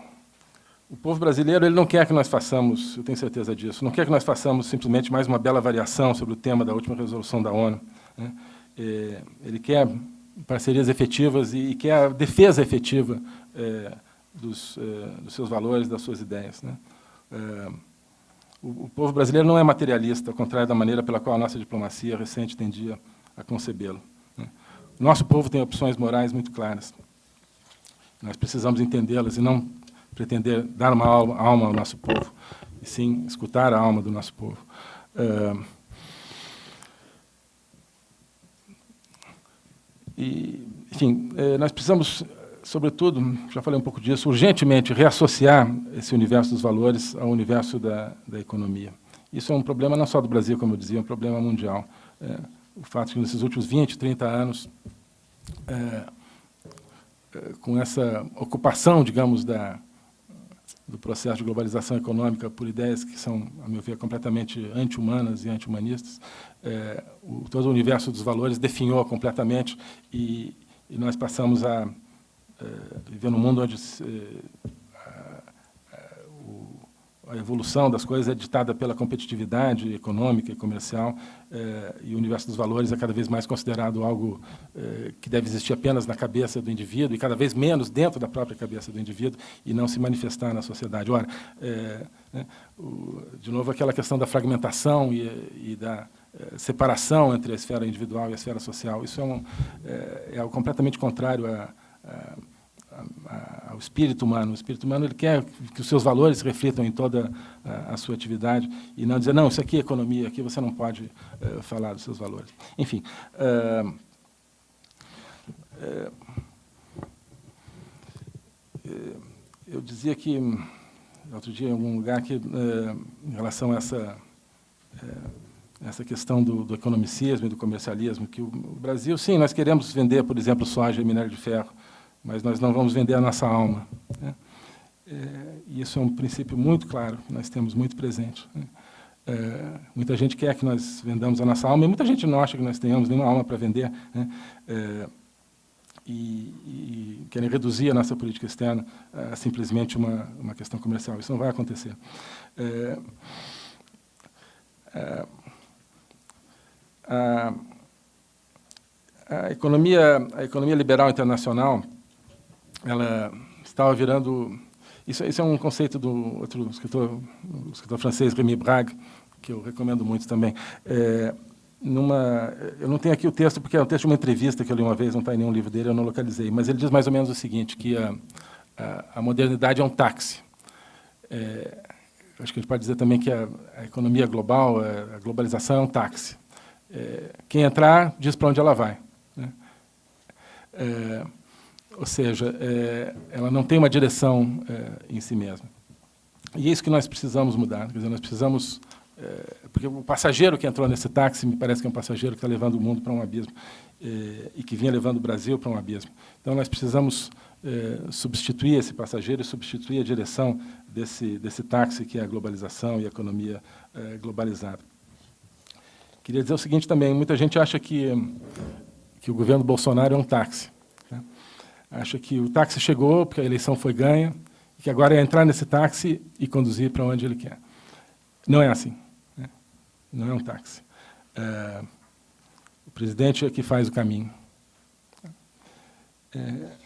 o povo brasileiro ele não quer que nós façamos, eu tenho certeza disso, não quer que nós façamos simplesmente mais uma bela variação sobre o tema da última resolução da ONU. Né? É, ele quer parcerias efetivas e, quer a defesa efetiva é, dos, é, dos, seus valores, das suas ideias. Né? É, o, o, povo brasileiro não é materialista, ao contrário da maneira pela qual a nossa diplomacia recente tendia a concebê-lo. Né? Nosso povo tem opções morais muito claras. Nós precisamos entendê-las e não pretender dar uma alma, ao nosso povo, e sim escutar a alma do nosso povo. E, enfim, eh, nós precisamos, sobretudo, já falei um pouco disso, urgentemente reassociar esse universo dos valores ao universo da, da economia. Isso é um problema não só do Brasil, como eu dizia, é um problema mundial. É, o fato de que nesses últimos 20, 30 anos, é, com essa ocupação, digamos, da, do processo de globalização econômica por ideias que são, a meu ver, completamente anti-humanas e anti-humanistas. É, todo o universo dos valores definhou completamente e, e nós passamos a é, viver num mundo onde é, a evolução das coisas é ditada pela competitividade econômica e comercial, eh, e o universo dos valores é cada vez mais considerado algo eh, que deve existir apenas na cabeça do indivíduo, e cada vez menos dentro da própria cabeça do indivíduo, e não se manifestar na sociedade. Ora, eh, né, o, de novo, aquela questão da fragmentação e, e da separação entre a esfera individual e a esfera social, isso é, um, é algo completamente contrário a, ao espírito humano. O espírito humano ele quer que os seus valores reflitam em toda a, sua atividade e não dizer, não, isso aqui é economia, aqui você não pode uh, falar dos seus valores. Enfim, uh, uh, eu dizia que, outro dia em algum lugar, que em relação a essa, essa questão do, do economicismo e do comercialismo, que o Brasil, sim, nós queremos vender, por exemplo, soja e minério de ferro, mas nós não vamos vender a nossa alma. Né? É, e isso é um princípio muito claro, que nós temos muito presente. Né? É, muita gente quer que nós vendamos a nossa alma, e muita gente não acha que nós tenhamos nenhuma alma para vender, né? é, e, e, querem reduzir a nossa política externa a simplesmente uma, uma questão comercial. Isso não vai acontecer. É, é, a, a, economia, a economia liberal internacional ela estava virando... Isso, isso é um conceito do outro escritor, o escritor francês, Rémi Brague, que eu recomendo muito também. É, numa, eu não tenho aqui o texto, porque é um texto de uma entrevista que eu li uma vez, não está em nenhum livro dele, eu não localizei, mas ele diz mais ou menos o seguinte, que a, a, a modernidade é um táxi. É, acho que a gente pode dizer também que a, a economia global, a, globalização é um táxi. É, quem entrar, diz para onde ela vai. Né? É, ou seja, é, ela não tem uma direção é, em si mesma. E é isso que nós precisamos mudar. Quer dizer, nós precisamos... É, porque o passageiro que entrou nesse táxi me parece que é um passageiro que está levando o mundo para um abismo é, e que vinha levando o Brasil para um abismo. Então, nós precisamos é, substituir esse passageiro e substituir a direção desse, desse táxi que é a globalização e a economia é, globalizada. Queria dizer o seguinte também, muita gente acha que, que o governo Bolsonaro é um táxi acha que o táxi chegou porque a eleição foi ganha, e que agora é entrar nesse táxi e conduzir para onde ele quer. Não é assim. Né? Não é um táxi. É, o presidente é que faz o caminho. É,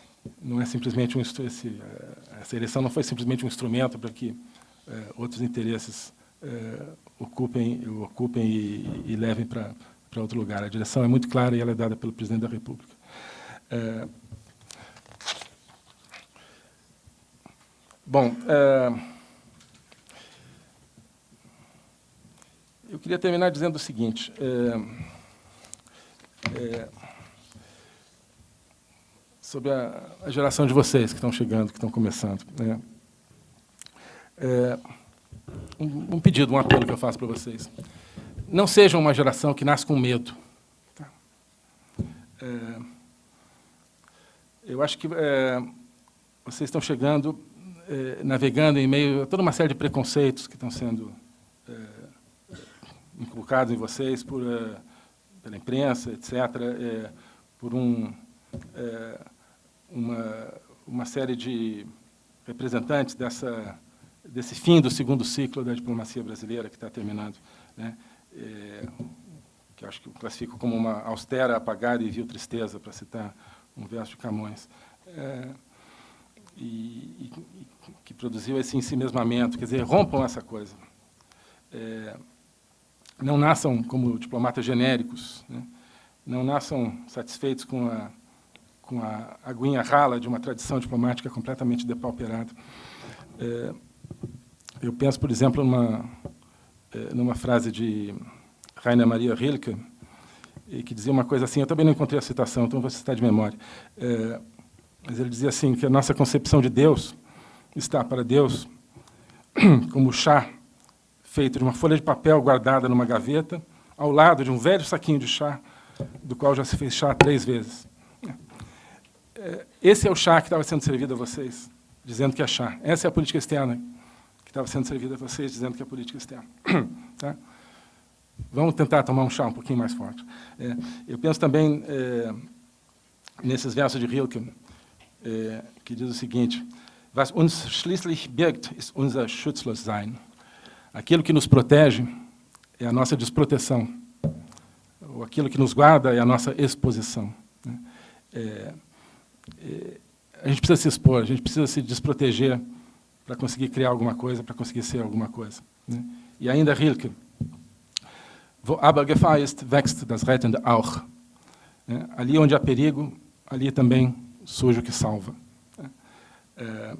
não é simplesmente um esse, é, essa eleição não foi simplesmente um instrumento para que é, outros interesses é, ocupem, ocupem e, e levem para para outro lugar. A direção é muito clara e ela é dada pelo presidente da República. Bom, é, eu queria terminar dizendo o seguinte. É, é, sobre a, a, geração de vocês que estão chegando, que estão começando. Né? É, um, um, pedido, um apelo que eu faço para vocês. Não sejam uma geração que nasce com medo. Tá? É, eu acho que é, vocês estão chegando eh, navegando em meio a toda uma série de preconceitos que estão sendo eh, inculcados em vocês por, eh, pela imprensa, etc., eh, por um, eh, uma, uma série de representantes dessa, desse fim do segundo ciclo da diplomacia brasileira que está terminando, né? Eh, que acho que eu classifico como uma austera, apagada e vil tristeza, para citar um verso de Camões. E, e, que produziu esse ensimesmamento, quer dizer, rompam essa coisa. É, não nasçam como diplomatas genéricos, né? não nasçam satisfeitos com a, com a aguinha rala de uma tradição diplomática completamente depauperada. É, eu penso, por exemplo, numa, é, numa frase de Rainer Maria Rilke, que dizia uma coisa assim, eu também não encontrei a citação, então vou citar de memória. É, mas ele dizia assim, que a nossa concepção de Deus está para Deus como chá feito de uma folha de papel guardada numa gaveta, ao lado de um velho saquinho de chá, do qual já se fez chá três vezes. É, esse é o chá que estava sendo servido a vocês, dizendo que é chá. Essa é a política externa que estava sendo servida a vocês, dizendo que é política externa. Tá? Vamos tentar tomar um chá um pouquinho mais forte. É, eu penso também é, nesses versos de Rilke, é, que diz o seguinte, Was uns schließlich birgt, ist unser Schutzlossein. Aquilo que nos protege é a nossa desproteção. Ou aquilo que nos guarda é a nossa exposição. É, é, a gente precisa se expor, a gente precisa se desproteger para conseguir criar alguma coisa, para conseguir ser alguma coisa. Né? E ainda Rilke, Wo aber Gefahr ist, wächst das Rettende auch. Né? Ali onde há perigo, ali também sujo que salva. É,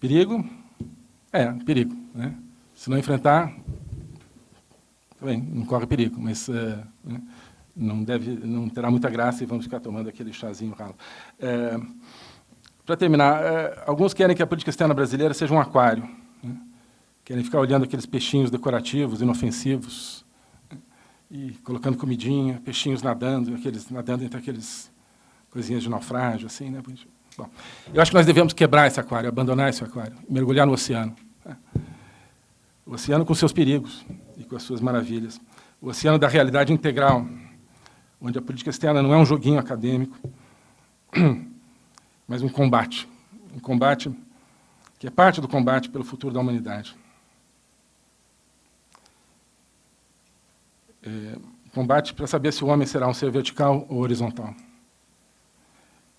perigo? É, perigo. Né? Se não enfrentar, também não corre perigo, mas é, né? não, deve, não terá muita graça e vamos ficar tomando aquele chazinho ralo. É, Para terminar, é, alguns querem que a política externa brasileira seja um aquário. Né? Querem ficar olhando aqueles peixinhos decorativos, inofensivos, né? e colocando comidinha, peixinhos nadando, aqueles, nadando entre aqueles coisinhas de naufrágio, assim, né? Bom, eu acho que nós devemos quebrar esse aquário, abandonar esse aquário, mergulhar no oceano. Né? O oceano com seus perigos e com as suas maravilhas. O oceano da realidade integral, onde a política externa não é um joguinho acadêmico, mas um combate. Um combate que é parte do combate pelo futuro da humanidade. É, combate para saber se o homem será um ser vertical ou horizontal.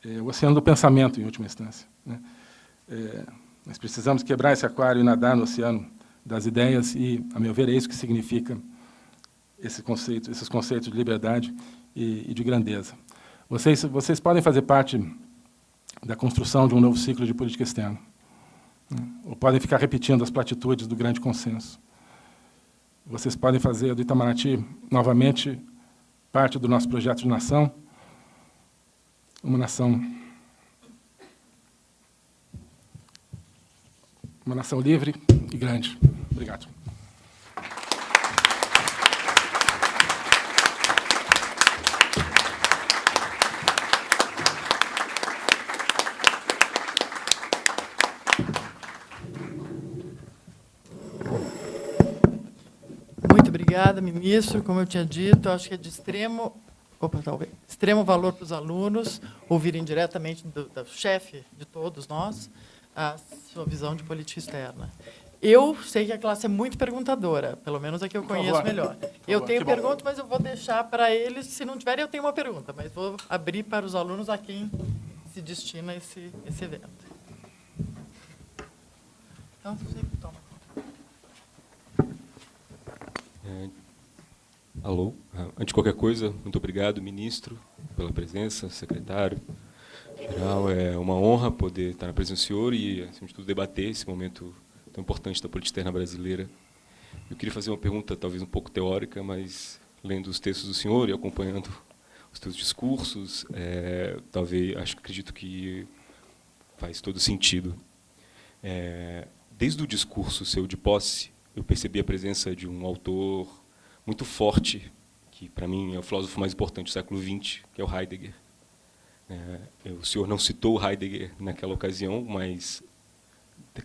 É, o oceano do pensamento, em última instância. Né? É, nós precisamos quebrar esse aquário e nadar no oceano das ideias e, a meu ver, é isso que significa esse conceito, esses conceitos de liberdade e, e de grandeza. Vocês, vocês podem fazer parte da construção de um novo ciclo de política externa. Né? Ou podem ficar repetindo as platitudes do grande consenso. Vocês podem fazer do Itamaraty, novamente, parte do nosso projeto de nação, uma nação uma nação livre e grande. Obrigado. Muito obrigada, ministro. Como eu tinha dito, acho que é de extremo, opa, talvez, extremo valor para os alunos ouvirem diretamente do, do chefe de todos nós a sua visão de política externa. Eu sei que a classe é muito perguntadora, pelo menos a que eu conheço melhor. Eu tenho pergunta, mas eu vou deixar para eles. Se não tiverem, eu tenho uma pergunta, mas vou abrir para os alunos a quem se destina esse, esse evento. Então, você toma. É, alô? Ah, antes de qualquer coisa, muito obrigado, ministro, pela presença, secretário. Geral, é uma honra poder estar na presença do senhor e, acima de tudo, debater esse momento tão importante da política externa brasileira. Eu queria fazer uma pergunta, talvez um pouco teórica, mas lendo os textos do senhor e acompanhando os seus discursos, é, talvez, acho, acredito que faz todo sentido. É, desde o discurso seu de posse, eu percebi a presença de um autor muito forte, que para mim é o filósofo mais importante do século XX, que é o Heidegger. É, o senhor não citou Heidegger naquela ocasião, mas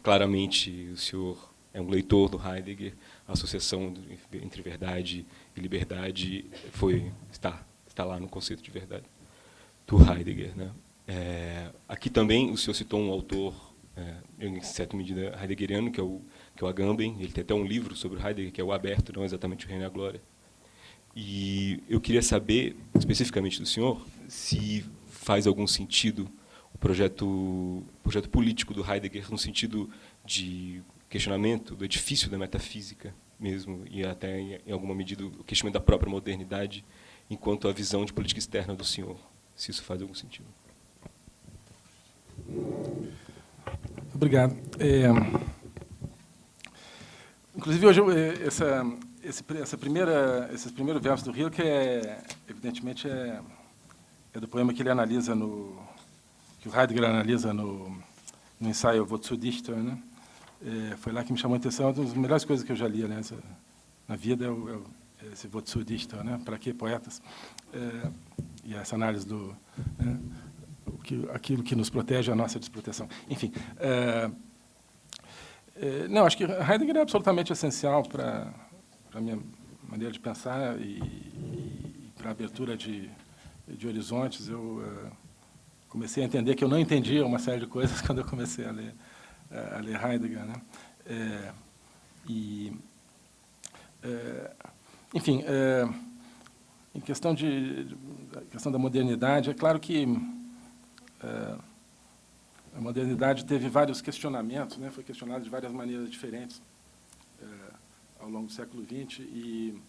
claramente o senhor é um leitor do Heidegger, a associação entre verdade e liberdade foi está está lá no conceito de verdade do Heidegger, né? É, aqui também o senhor citou um autor é, em certa medida heideggeriano que é o que é o Agamben, ele tem até um livro sobre Heidegger que é o Aberto, não exatamente o Reino e a Glória. E eu queria saber especificamente do senhor se faz algum sentido o projeto, projeto político do Heidegger no sentido de questionamento do edifício da metafísica mesmo, e até, em alguma medida, o questionamento da própria modernidade, enquanto a visão de política externa do senhor, se isso faz algum sentido. Obrigado. É, inclusive, hoje, essa, esse, essa primeira, esses primeiros versos do Rio, é, evidentemente, é, é do poema que ele analisa no que o Heidegger analisa no, no ensaio Wozu Dichter, né? É, foi lá que me chamou a atenção, uma das melhores coisas que eu já li, na vida é, o, é esse Wozu Dichter, né? Para que poetas? É, e essa análise do né? o que, aquilo que nos protege a nossa desproteção. Enfim, é, é, não, acho que Heidegger é absolutamente essencial para a minha maneira de pensar e, e para a abertura de, de horizontes. Eu uh, comecei a entender que eu não entendia uma série de coisas quando eu comecei a ler, uh, a ler Heidegger. Né? É, e, é, enfim, é, em questão, de, de, questão da modernidade, é claro que a modernidade teve vários questionamentos, né? foi questionada de várias maneiras diferentes ao longo do século XX, e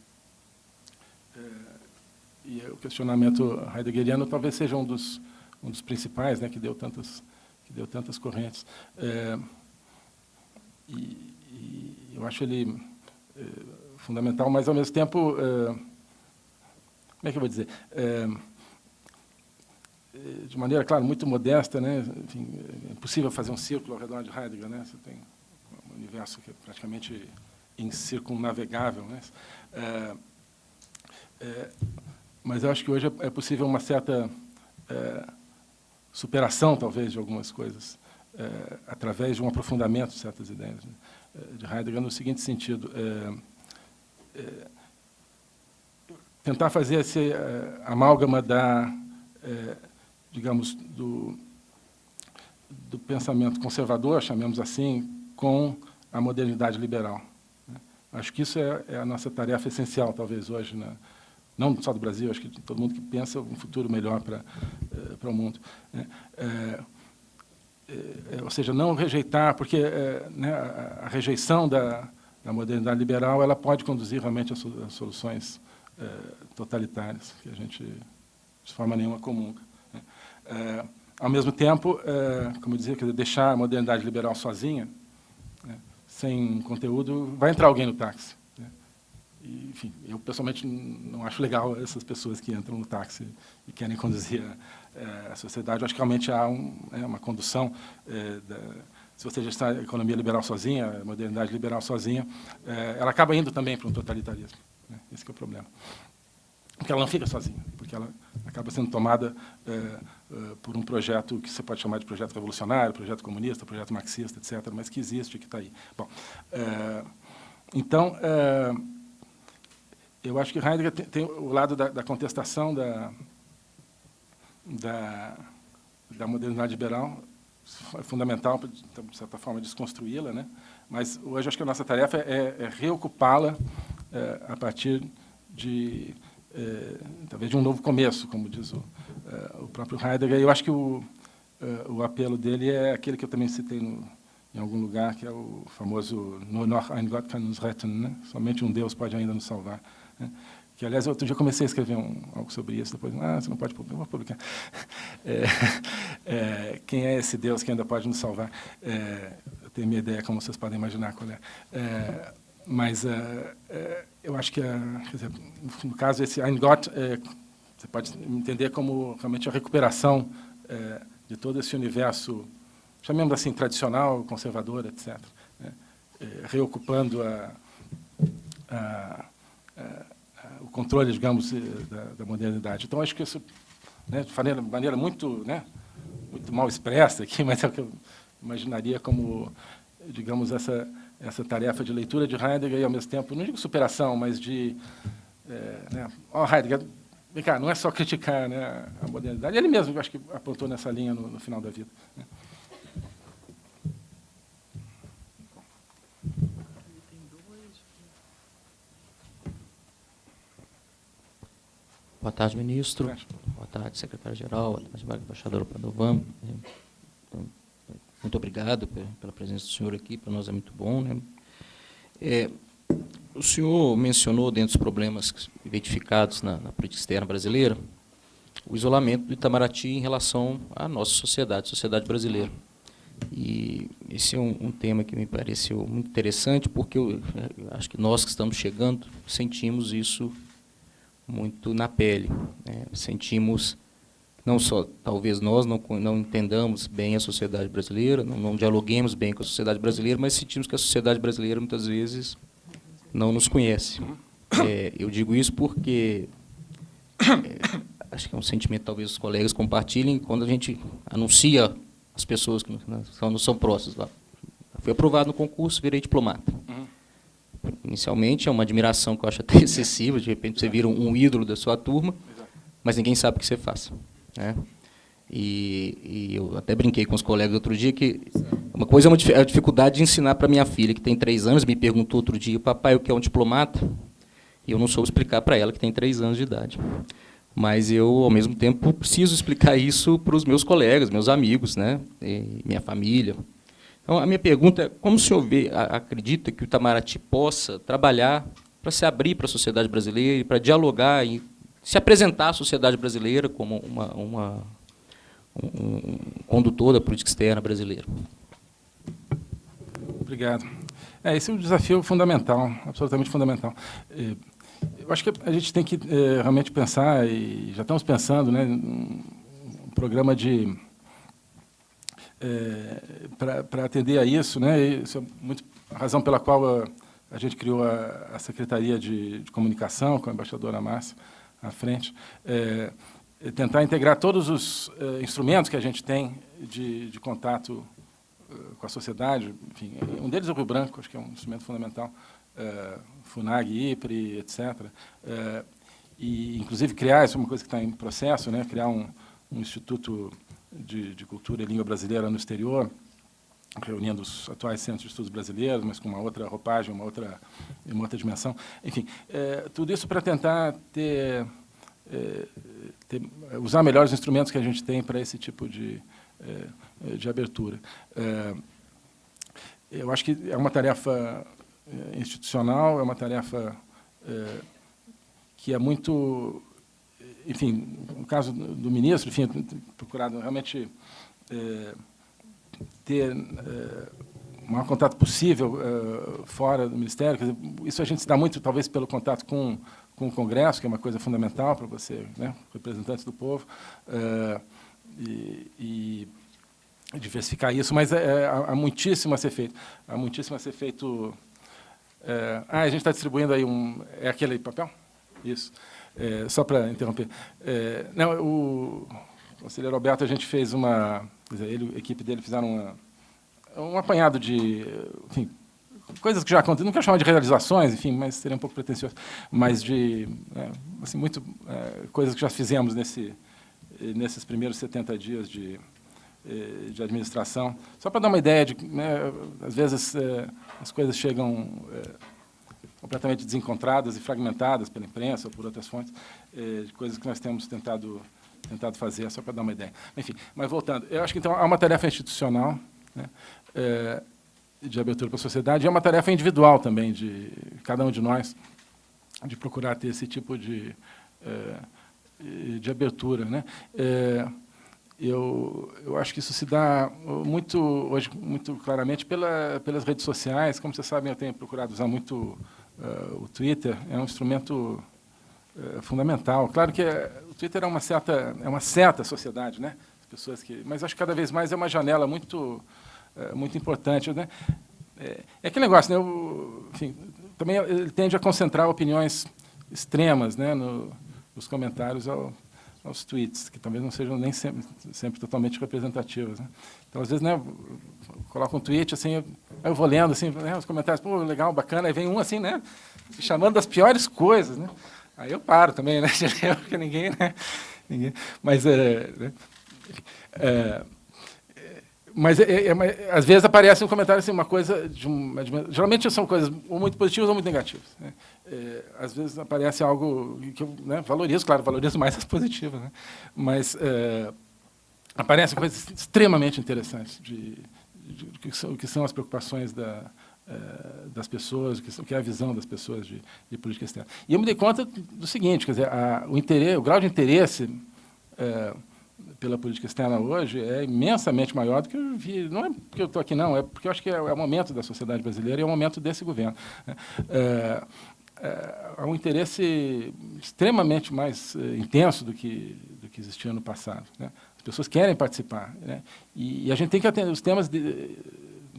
e o questionamento heideggeriano talvez seja um dos, um dos principais, né, que deu tantas, que deu tantas correntes. É, e, e, eu acho ele é, fundamental, mas, ao mesmo tempo, é, como é que eu vou dizer? É, é de maneira, claro, muito modesta, né? Enfim, é impossível fazer um círculo ao redor de Heidegger, né? Você tem um universo que é praticamente incircunnavegável, né? É, é, mas eu acho que hoje é, é possível uma certa é, superação, talvez, de algumas coisas, é, através de um aprofundamento de certas ideias né, é, de Heidegger, no seguinte sentido. Tentar fazer esse amálgama da, digamos, do, do pensamento conservador, chamemos assim, com a modernidade liberal. Né. Acho que isso é, é, a nossa tarefa essencial, talvez, hoje, na, não só do Brasil, acho que todo mundo que pensa um futuro melhor para eh, para o mundo. Né? É, é, ou seja, não rejeitar, porque é, né, a, rejeição da, da, modernidade liberal ela pode conduzir realmente a, a soluções é, totalitárias, que a gente, de forma nenhuma, comum. Né? É, ao mesmo tempo, é, como eu dizia, deixar a modernidade liberal sozinha, né, sem conteúdo, vai entrar alguém no táxi. E, enfim, eu pessoalmente não acho legal essas pessoas que entram no táxi e querem conduzir a, é, a sociedade. Eu acho que realmente há um, é, uma condução. É, da, se você já está a economia liberal sozinha, a modernidade liberal sozinha, é, ela acaba indo também para um totalitarismo. Né? Esse é o problema. Porque ela não fica sozinha, porque ela acaba sendo tomada é, por um projeto que você pode chamar de projeto revolucionário, projeto comunista, projeto marxista, etc., mas que existe, que está aí. Bom, então, eu acho que Heidegger tem, tem o lado da, da contestação da, da, da, modernidade liberal, é fundamental, de certa forma, desconstruí-la, né? mas hoje acho que a nossa tarefa é, é reocupá-la é, a partir de, é, talvez, de um novo começo, como diz o, o próprio Heidegger. Eu acho que o, é, o apelo dele é aquele que eu também citei no, em algum lugar, que é o famoso Nur noch ein Gott kann uns retten, né? somente um Deus pode ainda nos salvar. Né? Que, aliás, outro dia comecei a escrever um, algo sobre isso, depois, ah, você não pode publicar, vou publicar. É, é, quem é esse Deus que ainda pode nos salvar? É, eu tenho minha ideia, como vocês podem imaginar qual é. é mas é, é, eu acho que, dizer, no caso, esse Ein Gott, você pode entender como realmente a recuperação de todo esse universo, chamemos assim, tradicional, conservador, etc., né? reocupando a, a é, o controle, digamos, eh, da, da, modernidade. Então, acho que isso, né, de maneira, maneira muito, né, muito mal expressa aqui, mas é o que eu imaginaria como, digamos, essa, essa tarefa de leitura de Heidegger e, ao mesmo tempo, não digo superação, mas de... É, né, oh, Heidegger, vem cá, não é só criticar né, a modernidade. Ele mesmo, acho que apontou nessa linha no, no final da vida. Né. Boa tarde, ministro. Boa tarde, secretário-geral. Boa tarde, embaixador Padovan. Então, muito obrigado pela presença do senhor aqui, para nós é muito bom. Né? É, o senhor mencionou, dentro dos problemas identificados na, na, política externa brasileira, o isolamento do Itamaraty em relação à nossa sociedade, sociedade brasileira. E esse é um, um tema que me pareceu muito interessante, porque eu, eu acho que nós que estamos chegando sentimos isso muito na pele. Né? Sentimos, não só, talvez nós não, não entendamos bem a sociedade brasileira, não, não dialoguemos bem com a sociedade brasileira, mas sentimos que a sociedade brasileira, muitas vezes, não nos conhece. É, eu digo isso porque é, acho que é um sentimento talvez os colegas compartilhem quando a gente anuncia as pessoas que não, são próximas lá. Fui aprovado no concurso, virei diplomata. Inicialmente é uma admiração que eu acho até excessiva, de repente você vira um, ídolo da sua turma, mas ninguém sabe o que você faz. Né? E, e, eu até brinquei com os colegas outro dia que uma coisa é uma, a dificuldade de ensinar para minha filha, que tem três anos, me perguntou outro dia, papai, o que é um diplomata? E eu não soube explicar para ela, que tem três anos de idade. Mas eu, ao mesmo tempo, preciso explicar isso para os meus colegas, meus amigos, né? E minha família. Então, a minha pergunta é, como o senhor vê, acredita que o Itamaraty possa trabalhar para se abrir para a sociedade brasileira para dialogar e se apresentar à sociedade brasileira como uma, uma um, condutor da política externa brasileira. Obrigado. É, esse é um desafio fundamental, absolutamente fundamental. É, eu acho que a gente tem que é, realmente pensar, e já estamos pensando, né, um programa de é, para atender a isso, né? Isso é muito a razão pela qual a, a gente criou a, a Secretaria de, de, Comunicação com a embaixadora Márcia à frente, é tentar integrar todos os é, instrumentos que a gente tem de, de contato é, com a sociedade. Enfim, um deles é o Rio Branco, acho que é um instrumento fundamental. É, Funag, IPRE, etc. e, inclusive, criar, isso é uma coisa que está em processo, né? criar um, um instituto de, de cultura e língua brasileira no exterior, reunindo os atuais centros de estudos brasileiros, mas com uma outra roupagem, uma outra, uma outra dimensão. Enfim, tudo isso para tentar ter, ter, usar melhores instrumentos que a gente tem para esse tipo de, é, de abertura. É, eu acho que é uma tarefa institucional, é uma tarefa que é muito enfim, no caso do ministro, enfim, procurado realmente ter o maior contato possível fora do Ministério. Dizer, isso a gente se dá muito, talvez, pelo contato com, com o Congresso, que é uma coisa fundamental para você, né, representantes do povo, é, e, e, diversificar isso, mas é, há, muitíssimo a ser feito. Há muitíssimo a ser feito... Ah, a gente está distribuindo aí um... É aquele papel? Isso. Só para interromper. Não, o conselheiro Alberto, a gente fez uma... Ele, a equipe dele fizeram uma, um apanhado de... Enfim, coisas que já aconteceram, não quero chamar de realizações, enfim, mas seria um pouco pretensioso, mas de é, assim, muito, é, coisas que já fizemos nesse, nesses primeiros 70 dias de, é, de administração. Só para dar uma ideia de, né, às vezes, é, as coisas chegam é, completamente desencontradas e fragmentadas pela imprensa ou por outras fontes, eh, coisas que nós temos tentado, tentado fazer, só para dar uma ideia. Enfim, mas voltando, eu acho que então há uma tarefa institucional né, de abertura para a sociedade é uma tarefa individual também, de cada um de nós, de procurar ter esse tipo de, eh, de abertura. Né? Eh, eu, eu acho que isso se dá muito hoje muito claramente pela, pelas redes sociais. Como vocês sabem, eu tenho procurado usar muito uh, o Twitter é um instrumento fundamental. Claro que o Twitter é uma certa é uma certa sociedade, né? As pessoas que, mas acho que cada vez mais é uma janela muito muito importante, né? É, é aquele negócio, né? O, enfim, também ele tende a concentrar opiniões extremas, né? No, nos comentários ao, aos tweets, que talvez não sejam nem sempre, sempre totalmente representativas. Né? Então, às vezes, né, coloco um tweet, assim, eu, eu vou lendo assim, né, os comentários, pô, legal, bacana, aí vem um assim, né, chamando das piores coisas. Né? Aí eu paro também, né, porque ninguém, né, ninguém... Mas, é, né, é, mas é, é, às vezes aparece um comentário assim, uma coisa de uma, de uma, geralmente são coisas ou muito positivas ou muito negativas. Né? É, às vezes aparece algo que eu né, valorizo, claro, valorizo mais as positivas, né? mas é, aparecem coisas extremamente interessantes de, de, de, que, são, que são as preocupações da, é, das pessoas, que, que é a visão das pessoas de, de, política externa. E eu me dei conta do seguinte, quer dizer, a, o, interesse, o grau de interesse é, pela política externa hoje é imensamente maior do que eu vi. Não é porque eu estou aqui, não, é porque eu acho que é, é, o momento da sociedade brasileira e é o momento desse governo. É, é, há um interesse extremamente mais é, intenso do que, do que existia no passado. Né? As pessoas querem participar. Né? E, e, a gente tem que atender os temas de,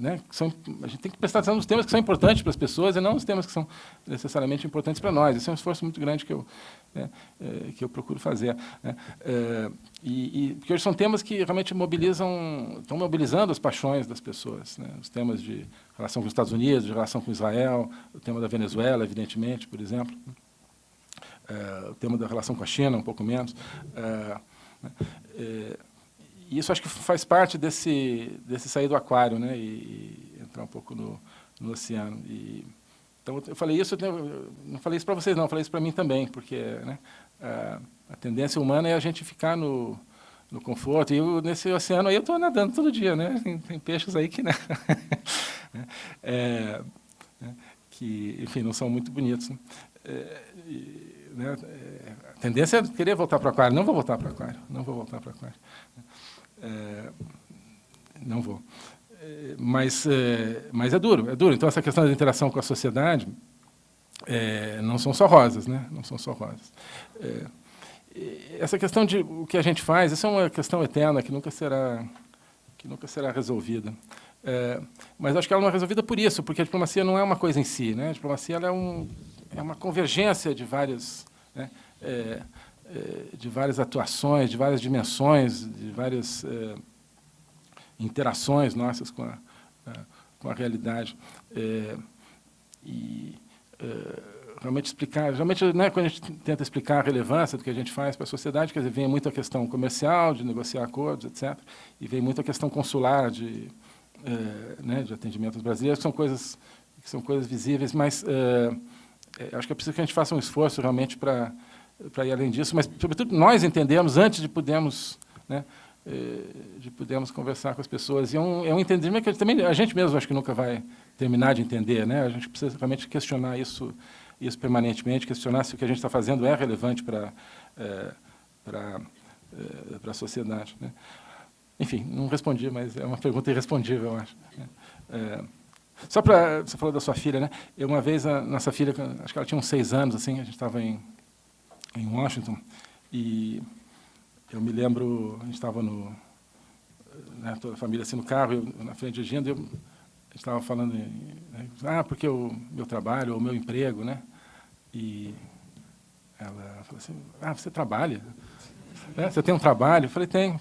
né, são, a gente tem que prestar atenção nos temas que são importantes para as pessoas e não nos temas que são necessariamente importantes para nós. Esse é um esforço muito grande que eu, né, é, que eu procuro fazer. Né. É, e, e, porque hoje são temas que realmente mobilizam, estão mobilizando as paixões das pessoas. Né, os temas de relação com os Estados Unidos, de relação com Israel, o tema da Venezuela, evidentemente, por exemplo. É, o tema da relação com a China, um pouco menos. Né, e isso acho que faz parte desse, desse sair do aquário né, e entrar um pouco no, no oceano. E, então, eu falei isso, eu não falei isso para vocês, não, falei isso para mim também, porque né, a, a, tendência humana é a gente ficar no, no conforto. E eu, nesse oceano aí eu estou nadando todo dia, né? Tem, tem peixes aí que, né? é, né, que, enfim, não são muito bonitos. Né? É, e, né, é, a tendência é querer voltar para o aquário. Não vou voltar para o aquário, não vou voltar para o aquário. É, não vou. Mas, é, mas é duro, é duro. Então, essa questão da interação com a sociedade é, não são só rosas, né? Não são só rosas. É, essa questão de o que a gente faz, essa é uma questão eterna que nunca será, que nunca será resolvida. É, mas acho que ela não é resolvida por isso, porque a diplomacia não é uma coisa em si. Né? A diplomacia é, um, é uma convergência de várias, né? é, de várias atuações, de várias dimensões, de várias interações nossas com a, a, com a realidade. É, e é, realmente explicar, realmente, né, quando a gente tenta explicar a relevância do que a gente faz para a sociedade, quer dizer, vem muito a questão comercial, de negociar acordos, etc., e vem muito a questão consular, de, é, né, de atendimentos brasileiros, que são coisas, que são coisas visíveis, mas é, é, acho que é preciso que a gente faça um esforço realmente para para ir além disso, mas, sobretudo, nós entendemos antes de podermos, né, de podermos conversar com as pessoas. E é um, é um entendimento que também a gente mesmo acho que nunca vai terminar de entender. Né? A gente precisa realmente questionar isso isso permanentemente, questionar se o que a gente está fazendo é relevante para é, para é, para a sociedade. Né? Enfim, não respondi, mas é uma pergunta irrespondível, eu acho. É, só para você falou da sua filha, né? Eu uma vez a nossa filha, acho que ela tinha uns seis anos, assim, a gente estava em em Washington e eu me lembro, a gente estava no né, toda a família assim no carro, eu na frente dirigindo, eu estava falando, né, ah, porque o meu trabalho, o meu emprego, né? E ela falou assim, ah, você trabalha? É, você tem um trabalho? Eu falei, tenho.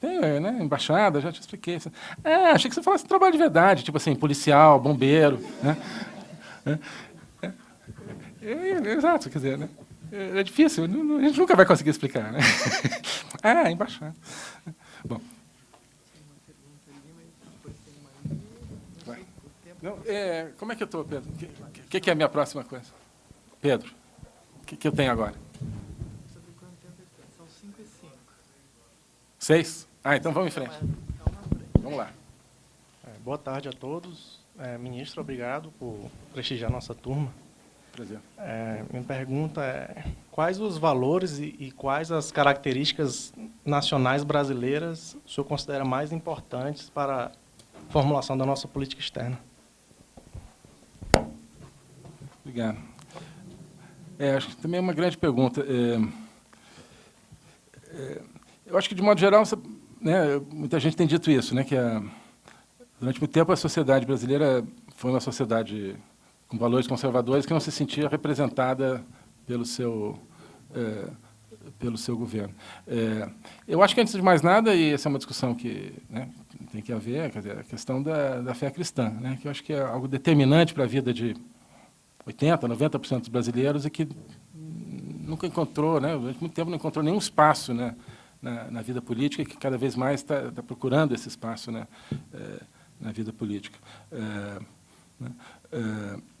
Tenho, é, né? Embaixada, já te expliquei. É, achei que você falasse trabalho de verdade, tipo assim, policial, bombeiro, né? É, é, é, exato, quer dizer, né? É, difícil, a gente nunca vai conseguir explicar, né? ah, embaixada. Bom. Não, é, como é que eu estou, Pedro? O que, que, que, é a minha próxima coisa? Pedro, o que, que eu tenho agora? São 5 e 5. Seis? Ah, então vamos em frente. Vamos lá. É, boa tarde a todos. É, ministro, obrigado por prestigiar nossa turma. Prazer. É, minha pergunta é, quais os valores e, e, quais as características nacionais brasileiras o senhor considera mais importantes para a formulação da nossa política externa? Obrigado. É, acho que também é uma grande pergunta. É, é, eu acho que, de modo geral, né, muita gente tem dito isso, né, que a, durante muito tempo a sociedade brasileira foi uma sociedade com valores conservadores que não se sentia representada pelo seu, é, pelo seu governo. É, eu acho que, antes de mais nada, e essa é uma discussão que né, tem que haver, dizer, a questão da, da fé cristã, né, que eu acho que é algo determinante para a vida de 80%, 90% dos brasileiros e que nunca encontrou, né, durante muito tempo não encontrou nenhum espaço né, na, na vida política que cada vez mais está tá procurando esse espaço né, é, na vida política. É, né, é,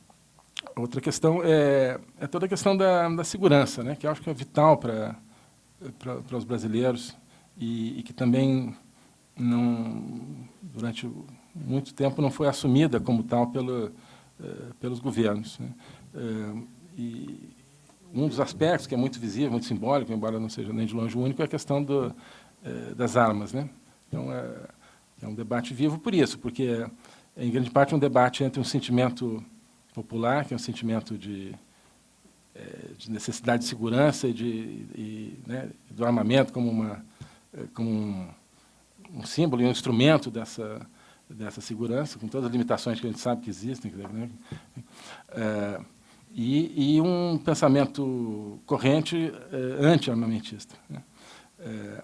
outra questão é, é, toda a questão da, da segurança, né, que eu acho que é vital para os brasileiros e, e que também não durante muito tempo não foi assumida como tal pelo eh, pelos governos. Né? Eh, e um dos aspectos que é muito visível, muito simbólico, embora não seja nem de longe o único, é a questão do, eh, das armas. Né? Então, é, é, um debate vivo por isso, porque é, em grande parte, um debate entre um sentimento popular, que é um sentimento de, de necessidade de segurança e, de, e né, do armamento como, uma, como um, um símbolo e um instrumento dessa, dessa segurança, com todas as limitações que a gente sabe que existem. Né? É, e, e, um pensamento corrente é, anti-armamentista. Né? É,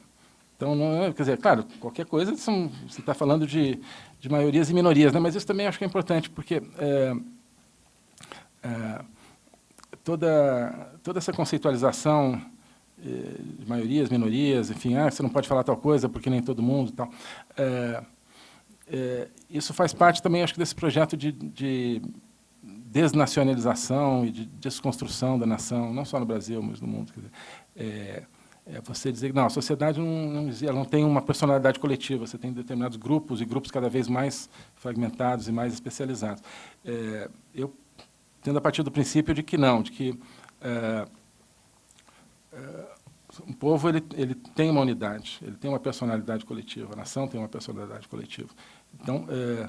então, não, é, quer dizer, claro, qualquer coisa, são, você está falando de, de maiorias e minorias, né? mas isso também acho que é importante, porque é, é, toda, toda essa conceitualização é, de maiorias, minorias, enfim, ah, você não pode falar tal coisa porque nem todo mundo tal, é, isso faz parte também, acho que, desse projeto de, de, desnacionalização e de desconstrução da nação, não só no Brasil, mas no mundo. Dizer, é, é, você dizer que não, a sociedade não, não, ela não tem uma personalidade coletiva, você tem determinados grupos e grupos cada vez mais fragmentados e mais especializados. É, eu tendo a partir do princípio de que não, de que é, um povo ele, ele tem uma unidade, ele tem uma personalidade coletiva, a nação tem uma personalidade coletiva. Então, é,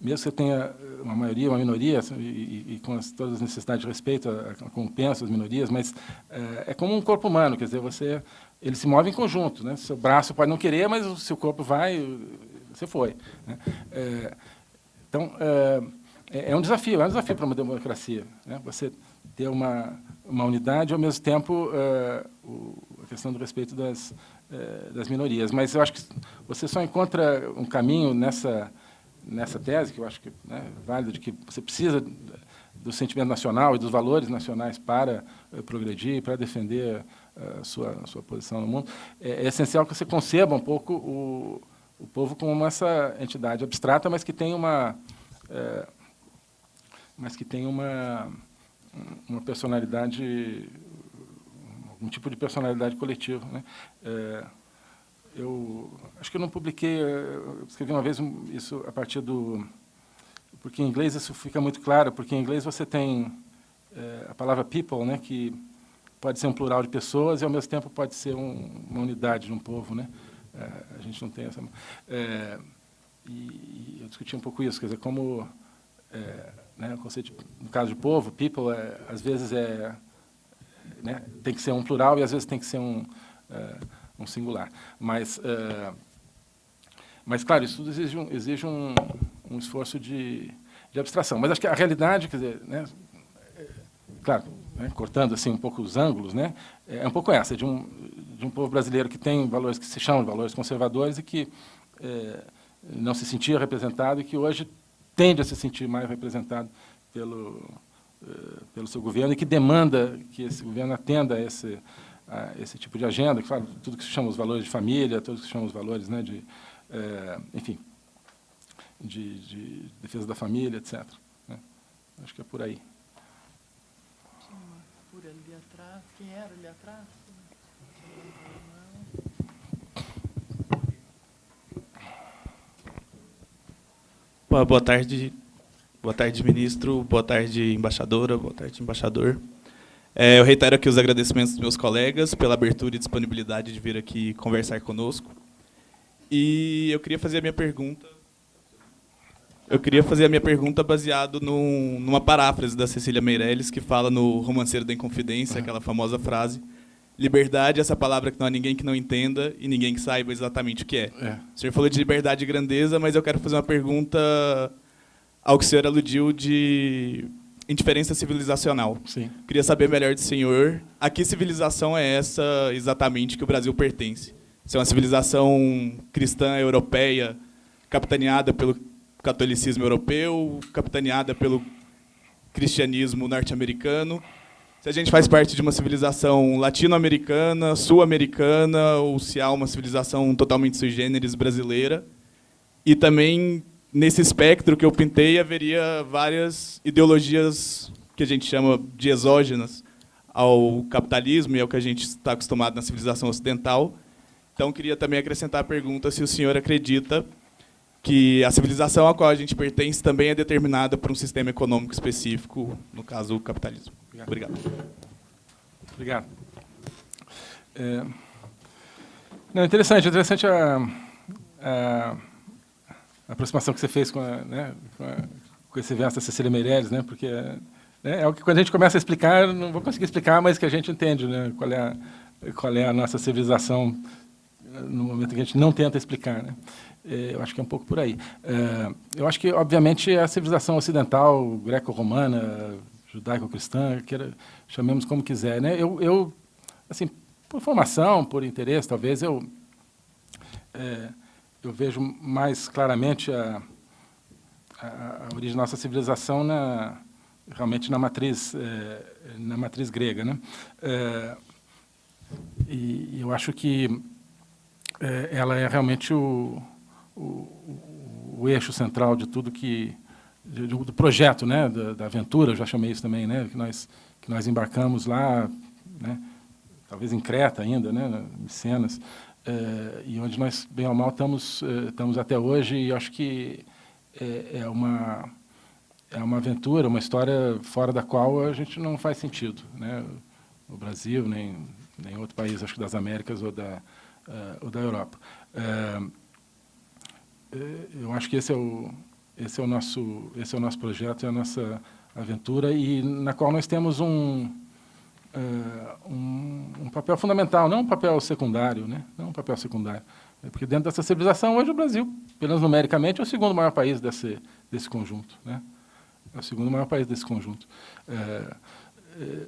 mesmo que você tenha uma maioria, uma minoria, assim, e, e com as, todas as necessidades de respeito, compensa as minorias, mas é, é, como um corpo humano, quer dizer, você, ele se move em conjunto. Né? Seu braço pode não querer, mas o seu corpo vai, você foi. Né? É, então, é, é, um desafio, é um desafio para uma democracia. Né? Você ter uma, uma unidade e, ao mesmo tempo, o, a questão do respeito das, das minorias. Mas eu acho que você só encontra um caminho nessa nessa tese, que eu acho que né, é válida, de que você precisa do sentimento nacional e dos valores nacionais para uh, progredir, para defender a uh, sua, sua posição no mundo, é, é, essencial que você conceba um pouco o, o povo como essa entidade abstrata, mas que tem uma, é, mas que tem uma, uma personalidade, algum tipo de personalidade coletiva. Né? É, eu acho que eu não publiquei, eu escrevi uma vez isso a partir do... Porque em inglês isso fica muito claro, porque em inglês você tem é, a palavra people, né, que pode ser um plural de pessoas e, ao mesmo tempo, pode ser um, uma unidade de um povo. Né? É, a gente não tem essa... É, e, e, eu discuti um pouco isso, quer dizer, como... né, o conceito, de, no caso de povo, people, às vezes é, né, tem que ser um plural e, às vezes, tem que ser um um singular. Mas, uh, mas claro, isso tudo exige um, exige um, um esforço de, de, abstração. Mas acho que a realidade, quer dizer, né, é, claro, né, cortando assim um pouco os ângulos, né, é um pouco essa, de um, de um povo brasileiro que tem valores que se chamam de valores conservadores e que é, não se sentia representado e que hoje tende a se sentir mais representado pelo, pelo seu governo e que demanda que esse governo atenda a esse, esse tipo de agenda, que tudo que se chama os valores de família, tudo que se chama os valores, né, de, é, enfim, de, de, defesa da família, etc. Né? Acho que é por aí. Por ali atrás. Quem era ali atrás? Boa tarde, boa tarde, ministro. Boa tarde, embaixadora. Boa tarde, embaixador. É, eu reitero aqui os agradecimentos dos meus colegas pela abertura e disponibilidade de vir aqui conversar conosco. E eu queria fazer a minha pergunta. Eu queria fazer a minha pergunta baseado num, numa paráfrase da Cecília Meirelles, que fala no Romanceiro da Inconfidência, aquela famosa frase: Liberdade é essa palavra que não há ninguém que não entenda e ninguém que saiba exatamente o que é. é. O senhor falou de liberdade e grandeza, mas eu quero fazer uma pergunta ao que o senhor aludiu de indiferença civilizacional. Sim. Queria saber melhor do senhor a que civilização é essa exatamente que o Brasil pertence. Se é uma civilização cristã europeia capitaneada pelo catolicismo europeu, capitaneada pelo cristianismo norte-americano, se a gente faz parte de uma civilização latino-americana, sul-americana, ou se há uma civilização totalmente sui generis brasileira, e também nesse espectro que eu pintei haveria várias ideologias que a gente chama de exógenas ao capitalismo e ao que a gente está acostumado na civilização ocidental. Então, queria também acrescentar a pergunta se o senhor acredita que a civilização a qual a gente pertence também é determinada por um sistema econômico específico, no caso, o capitalismo. Obrigado. Obrigado. É, não, interessante, interessante a, a a aproximação que você fez com, a, né, com, a, com, esse verso da Cecília Meirelles, né, porque né, é o que quando a gente começa a explicar, não vou conseguir explicar, mas que a gente entende né, qual, é a, qual é a nossa civilização no momento que a gente não tenta explicar. Né. É, eu acho que é um pouco por aí. É, eu acho que, obviamente, a civilização ocidental, greco-romana, judaico-cristã, chamemos como quiser. Né? Eu, eu, assim, por formação, por interesse, talvez, eu... É, eu vejo mais claramente a, a, a origem da nossa civilização na, realmente na matriz, é, na matriz grega. Né? É, e eu acho que ela é realmente o, o, o, eixo central de tudo que do projeto, né, da, da, aventura, já chamei isso também, né, que nós que nós embarcamos lá, né, talvez em Creta ainda, né, Cenas, é, e onde nós, bem ou mal, estamos, é, estamos até hoje, e acho que é, é, uma, é uma aventura, uma história fora da qual a gente não faz sentido. Né? O Brasil, nem nenhum outro país, acho que das Américas ou da, uh, ou da Europa. Uh, eu acho que esse é o esse é o nosso esse é o nosso projeto, é a nossa aventura e na qual nós temos um uh, um, um, papel fundamental, não um papel secundário, né? Não um papel secundário, porque dentro dessa civilização hoje o Brasil, pelo numericamente, é o segundo maior país desse desse conjunto, né? É o segundo maior país desse conjunto. É, é,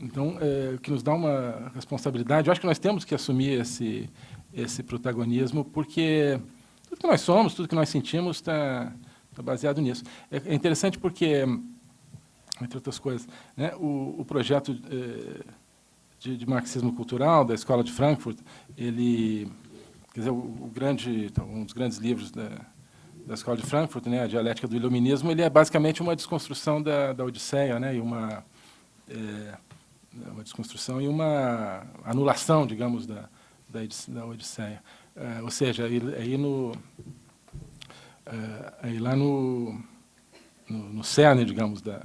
então, é, que nos dá uma responsabilidade, eu acho que nós temos que assumir esse, esse protagonismo, porque tudo que nós somos, tudo que nós sentimos está tá baseado nisso. É, é, interessante porque, entre outras coisas, né, o, o projeto é, de, de, marxismo cultural da Escola de Frankfurt, ele, quer dizer, o, o grande, então, um dos grandes livros da, da Escola de Frankfurt, né, a dialética do iluminismo, ele é basicamente uma desconstrução da, da Odisseia, né, e uma é, uma desconstrução e uma anulação, digamos, da, da, da Odisseia. É, ou seja, aí no é, aí lá no, no, no cerne, digamos, da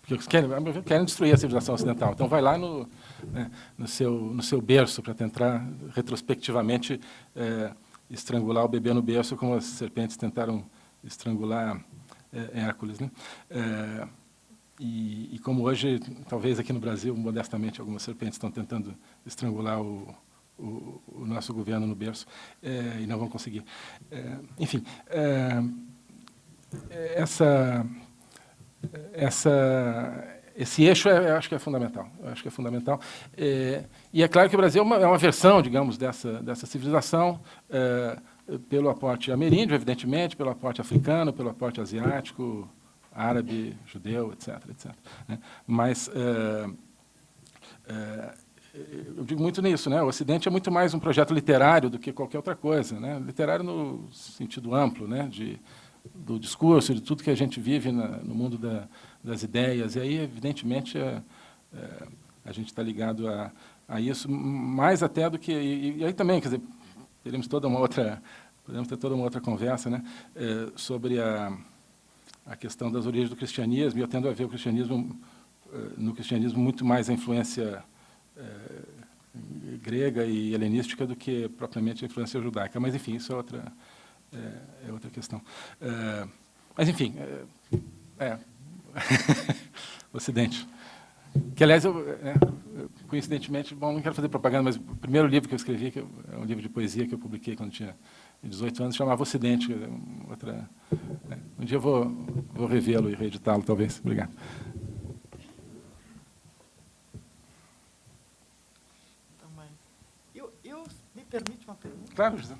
porque eles querem, querem destruir a civilização ocidental. Então, vai lá no, né, no, seu, no seu berço para tentar, retrospectivamente, é, estrangular o bebê no berço, como as serpentes tentaram estrangular é, Hércules. Né? E, e, como hoje, talvez aqui no Brasil, modestamente, algumas serpentes estão tentando estrangular o, o, o nosso governo no berço, é, e não vão conseguir. É, enfim, é, essa, essa, esse eixo, é, eu acho que é fundamental. Acho que é fundamental. É, e é claro que o Brasil é uma, é uma versão, digamos, dessa, dessa civilização, é, pelo aporte ameríndio, evidentemente, pelo aporte africano, pelo aporte asiático, árabe, judeu, etc. etc. Né? Mas é, é, eu digo muito nisso, né? O Ocidente é muito mais um projeto literário do que qualquer outra coisa, né? Literário no sentido amplo, né? De do discurso, de tudo que a gente vive na, no mundo da, das ideias. E aí, evidentemente, é, é, a gente está ligado a, a, isso mais até do que e, e, aí também, quer dizer, teremos toda uma outra podemos ter toda uma outra conversa, né? É, sobre a a questão das origens do cristianismo, e eu tendo a ver o cristianismo, eh, no cristianismo, muito mais a influência é, grega e helenística do que propriamente a influência judaica. Mas, enfim, isso é outra, é, é outra questão. É, mas, enfim, é, Ocidente. Que, aliás, eu, coincidentemente, bom, não quero fazer propaganda, mas o primeiro livro que eu escrevi, que é um livro de poesia que eu publiquei quando tinha 18 anos, chamava Ocidente. Outra, né? Um dia eu vou, vou revê-lo e reeditá-lo, talvez. Obrigado. Também. Eu, eu, me permite José.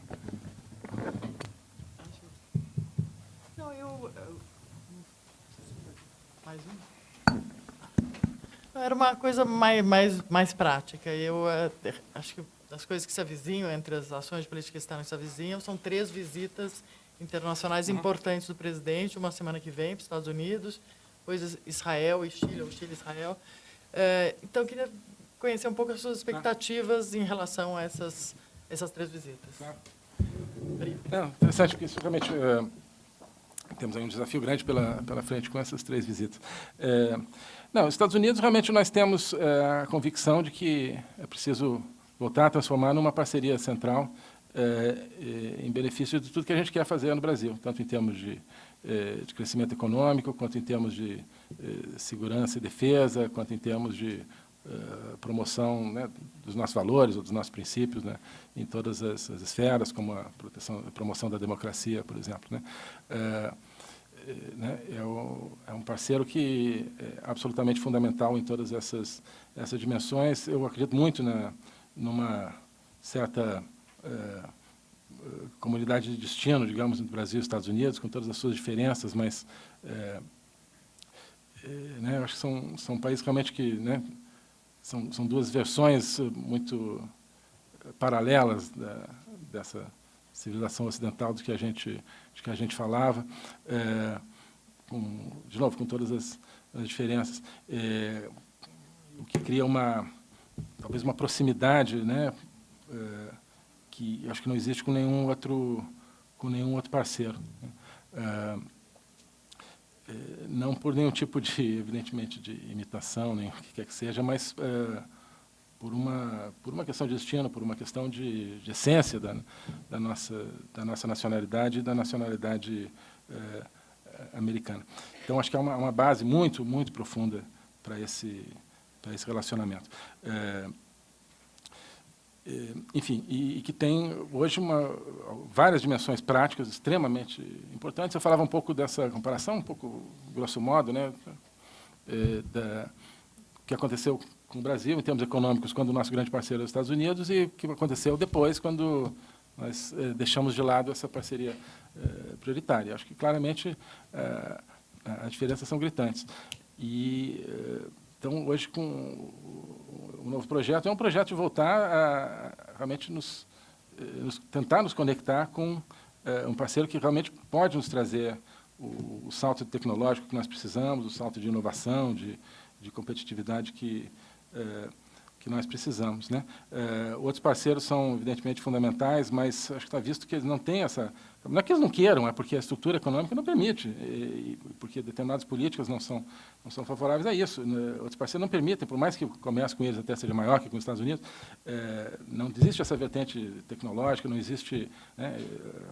Não, eu... eu mais um? Era uma coisa mais, mais, mais prática. Eu uh, acho que das coisas que se avizinham, entre as ações de política externa que se avizinham, são três visitas internacionais uhum. importantes do presidente, uma semana que vem para os Estados Unidos, depois Israel e Chile, ou Chile e Israel. É, então, eu queria conhecer um pouco as suas expectativas em relação a essas, essas três visitas. Claro. Não, interessante, porque isso realmente... É, temos aí um desafio grande pela, pela frente com essas três visitas. É, não, os Estados Unidos, realmente, nós temos é, a convicção de que é preciso voltar a transformar numa parceria central em benefício de tudo que a gente quer fazer no Brasil, tanto em termos de, de crescimento econômico, quanto em termos de segurança e defesa, quanto em termos de promoção né, dos nossos valores ou dos nossos princípios né, em todas as, as, esferas, como a, proteção, a promoção da democracia, por exemplo. Né. Né, é, o, é, um parceiro que é absolutamente fundamental em todas essas, essas dimensões. Eu acredito muito na, numa certa é, comunidade de destino, digamos, entre Brasil e Estados Unidos, com todas as suas diferenças, mas é, é, né, acho que são, são países realmente que né, são, são duas versões muito paralelas da, dessa civilização ocidental do que a gente, de que a gente falava, é, com, de novo, com todas as, as diferenças, é, o que cria uma talvez uma proximidade, né, é, que acho que não existe com nenhum outro com nenhum outro parceiro. Né. É, é, não por nenhum tipo de, evidentemente, de imitação, nem o que quer que seja, mas é, por uma, por uma questão de destino, por uma questão de, de essência da, da, nossa, da nossa nacionalidade e da nacionalidade eh, americana. Então, acho que é uma, uma base muito, muito profunda para esse, esse relacionamento. É, é, enfim, e, e, que tem hoje uma, várias dimensões práticas extremamente importantes. Eu falava um pouco dessa comparação, um pouco grosso modo, né, é, da, que aconteceu com o Brasil em termos econômicos quando o nosso grande parceiro é os Estados Unidos e o que aconteceu depois quando nós é, deixamos de lado essa parceria é, prioritária. Acho que claramente as diferenças são gritantes. E então hoje com o novo projeto é um projeto de voltar a realmente nos, nos tentar nos conectar com um parceiro que realmente pode nos trazer o, o salto tecnológico que nós precisamos, o salto de inovação, de, de competitividade que é, que nós precisamos. Né? Outros parceiros são, evidentemente, fundamentais, mas acho que está visto que eles não têm essa... Não é que eles não queiram, é porque a estrutura econômica não permite, e, porque determinadas políticas não são, não são favoráveis a isso. Né? Outros parceiros não permitem, por mais que o comércio com eles até seja maior que com os Estados Unidos, é, não existe essa vertente tecnológica, não existe... Né?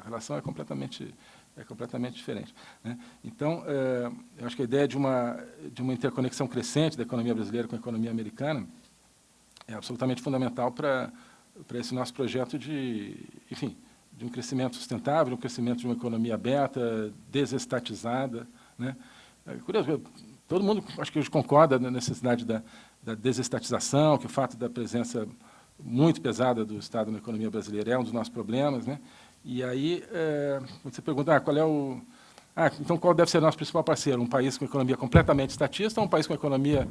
A relação é completamente é completamente diferente. Né? Então, é, eu acho que a ideia de uma, de uma interconexão crescente da economia brasileira com a economia americana é absolutamente fundamental para, para esse nosso projeto de, enfim, de um crescimento sustentável, um crescimento de uma economia aberta, desestatizada. Né? É curioso, todo mundo acho que hoje concorda na necessidade da, da desestatização, que o fato da presença muito pesada do Estado na economia brasileira é um dos nossos problemas, né? E aí, é, você pergunta, ah, qual é o... Ah, então, qual deve ser nosso principal parceiro? Um país com economia completamente estatista ou um país com economia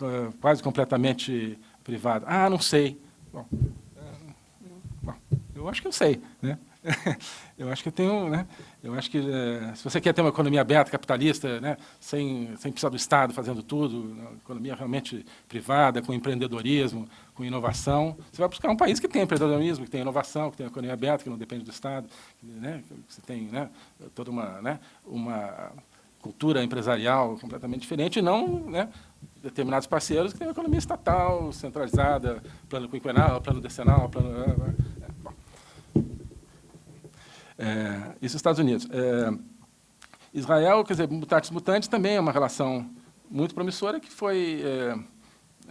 uh, quase completamente privada? Ah, não sei. Bom, eu acho que eu sei. Né? eu acho que eu tenho, né? Eu acho que é, se você quer ter uma economia aberta, capitalista, né, sem, sem precisar do Estado fazendo tudo, uma economia realmente privada, com empreendedorismo, com inovação, você vai buscar um país que tem empreendedorismo, que tem inovação, que tem economia aberta, que não depende do Estado, né, que você tem né, toda uma, né, uma cultura empresarial completamente diferente, e não né, determinados parceiros que têm uma economia estatal, centralizada, plano quinquenal, plano decenal, plano... É, isso Estados Unidos. É, Israel, quer dizer, mutatis mutandis também é uma relação muito promissora que foi, é,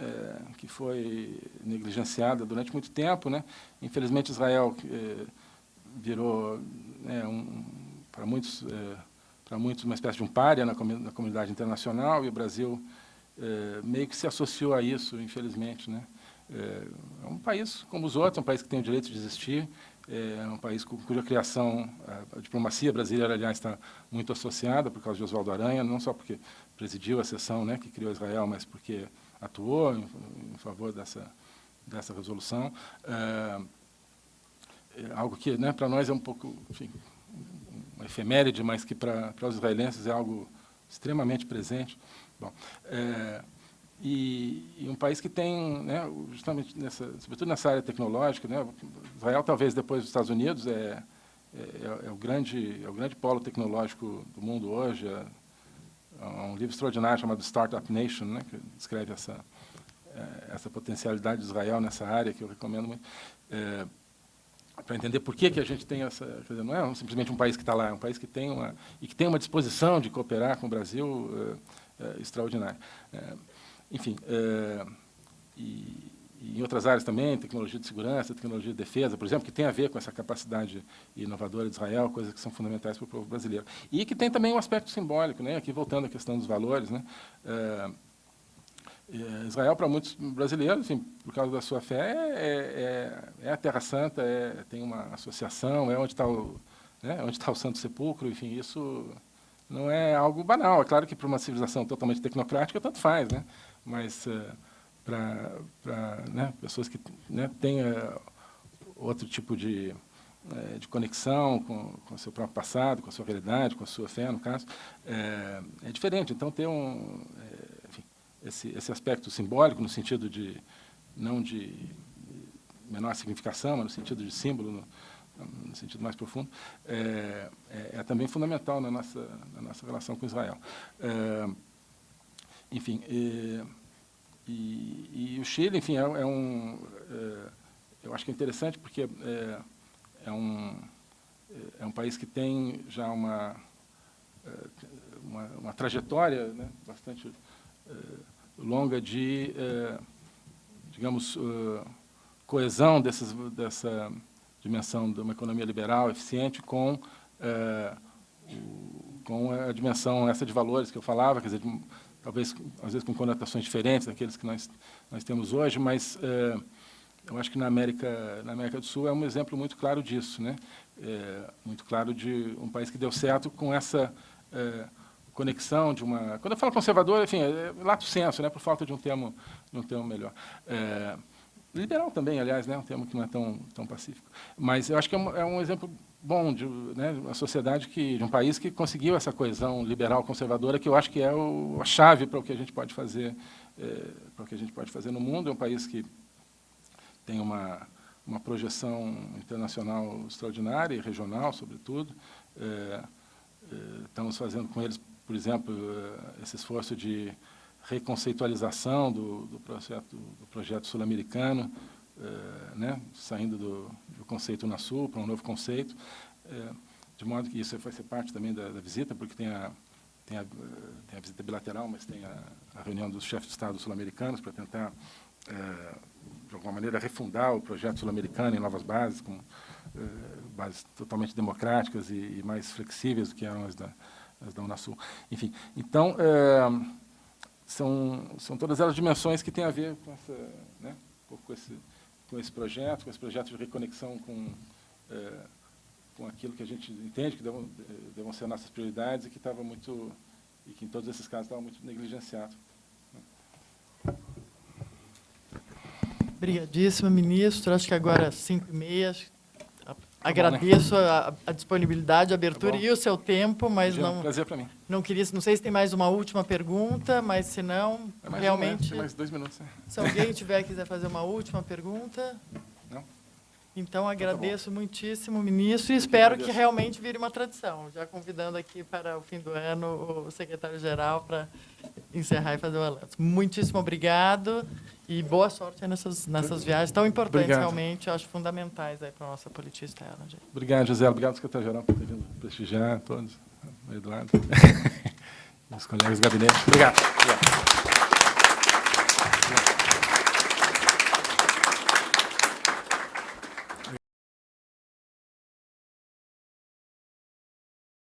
é, que foi negligenciada durante muito tempo. Né? Infelizmente, Israel é, virou, né, um, para muitos, é, para muitos, uma espécie de um pária na, na comunidade internacional, e o Brasil meio que se associou a isso, infelizmente. Né? É um país como os outros, é um país que tem o direito de existir, é um país cuja criação, a diplomacia brasileira, aliás, está muito associada por causa de Oswaldo Aranha, não só porque presidiu a sessão né, que criou Israel, mas porque atuou em, em favor dessa, dessa resolução. É, é algo que, né, para nós, é um pouco, enfim, uma efeméride, mas que para, para os israelenses é algo extremamente presente. Bom, é, e, e, um país que tem, né, justamente nessa, sobretudo nessa área tecnológica, né, Israel talvez depois dos Estados Unidos é, é, é, o grande é o grande polo tecnológico do mundo hoje. É, é um livro extraordinário chamado Startup Nation, né, que descreve essa é, essa potencialidade de Israel nessa área que eu recomendo muito. É, para entender por que, que a gente tem essa... Dizer, não é simplesmente um país que está lá, é um país que tem uma... e que tem uma disposição de cooperar com o Brasil é, é, extraordinária. Enfim, é, e, em outras áreas também, tecnologia de segurança, tecnologia de defesa, por exemplo, que tem a ver com essa capacidade inovadora de Israel, coisas que são fundamentais para o povo brasileiro. E que tem também um aspecto simbólico, né? aqui voltando à questão dos valores. Né? É, é Israel, para muitos brasileiros, por causa da sua fé, é, é, é a Terra Santa, é, tem uma associação, é onde está o, né, onde está o Santo Sepulcro, enfim, isso não é algo banal. É claro que para uma civilização totalmente tecnocrática, tanto faz, né? Mas uh, para né, pessoas que né, tenham outro tipo de, uh, de conexão com, o seu próprio passado, com a sua realidade, com a sua fé, no caso, é, é diferente. Então, ter um, enfim, esse, esse aspecto simbólico, no sentido de, não de menor significação, mas no sentido de símbolo, no, no sentido mais profundo, é, é, é, também fundamental na nossa, na nossa relação com Israel. É, enfim, e, e o Chile, enfim, é, é um... É, eu acho que é interessante porque é, é, um, é um país que tem já uma, é, uma, uma trajetória né, bastante é, longa de, é, digamos, é, coesão dessas, dessa dimensão de uma economia liberal, eficiente, com, é, com a dimensão essa de valores que eu falava, quer dizer, de, talvez, às vezes, com conotações diferentes daqueles que nós, nós temos hoje, mas é, eu acho que na América, na América do Sul é um exemplo muito claro disso, né? É, muito claro de um país que deu certo com essa é, conexão de uma... Quando eu falo conservador, enfim, é lato senso, né? por falta de um termo, de um termo melhor. É, liberal também, aliás, né? um termo que não é tão, tão pacífico. Mas eu acho que é um, é um exemplo bom de né, uma sociedade que, de um país que conseguiu essa coesão liberal conservadora, que eu acho que é o, a chave para o que a gente pode fazer, é, para o que a gente pode fazer no mundo. É um país que tem uma, uma projeção internacional extraordinária e regional, sobretudo. É, é, estamos fazendo com eles, por exemplo, é, esse esforço de reconceitualização do, do projeto, do projeto sul-americano, é, né, saindo do, do conceito Unasul para um novo conceito, é, de modo que isso vai ser parte também da, da visita, porque tem a, tem a, tem a visita bilateral, mas tem a, a reunião dos chefes de Estado sul-americanos para tentar é, de alguma maneira, refundar o projeto sul-americano em novas bases, com eh, bases totalmente democráticas e, e, mais flexíveis do que eram as da, as da Unasul. Enfim, então, são, são todas elas dimensões que têm a ver com, essa, né, com, esse, com esse projeto, com esse projeto de reconexão com, eh, com aquilo que a gente entende que devam, devam ser nossas prioridades e que estava muito, e que em todos esses casos estava muito negligenciado. Obrigadíssima, ministro. Acho que agora, às 5 e meia, agradeço a, a, disponibilidade, a abertura Tá e o seu tempo, mas Imagina, não, Prazer para mim. não queria, não sei se tem mais uma última pergunta, mas se não, É mais realmente, Um, né? Tem mais dois minutos. né? se alguém tiver quiser fazer uma última pergunta, Não? então agradeço muitíssimo, ministro, e espero que realmente vire uma tradição, já convidando aqui para o fim do ano o secretário-geral para encerrar e fazer o balanço. Muitíssimo obrigado e boa sorte nessas, nessas viagens tão importantes, Obrigado. realmente, acho fundamentais aí para a nossa política externa, gente. Obrigado, José. Obrigado, secretário-geral, por ter vindo prestigiar todos. Eduardo. os colegas do gabinete. Obrigado. Obrigado.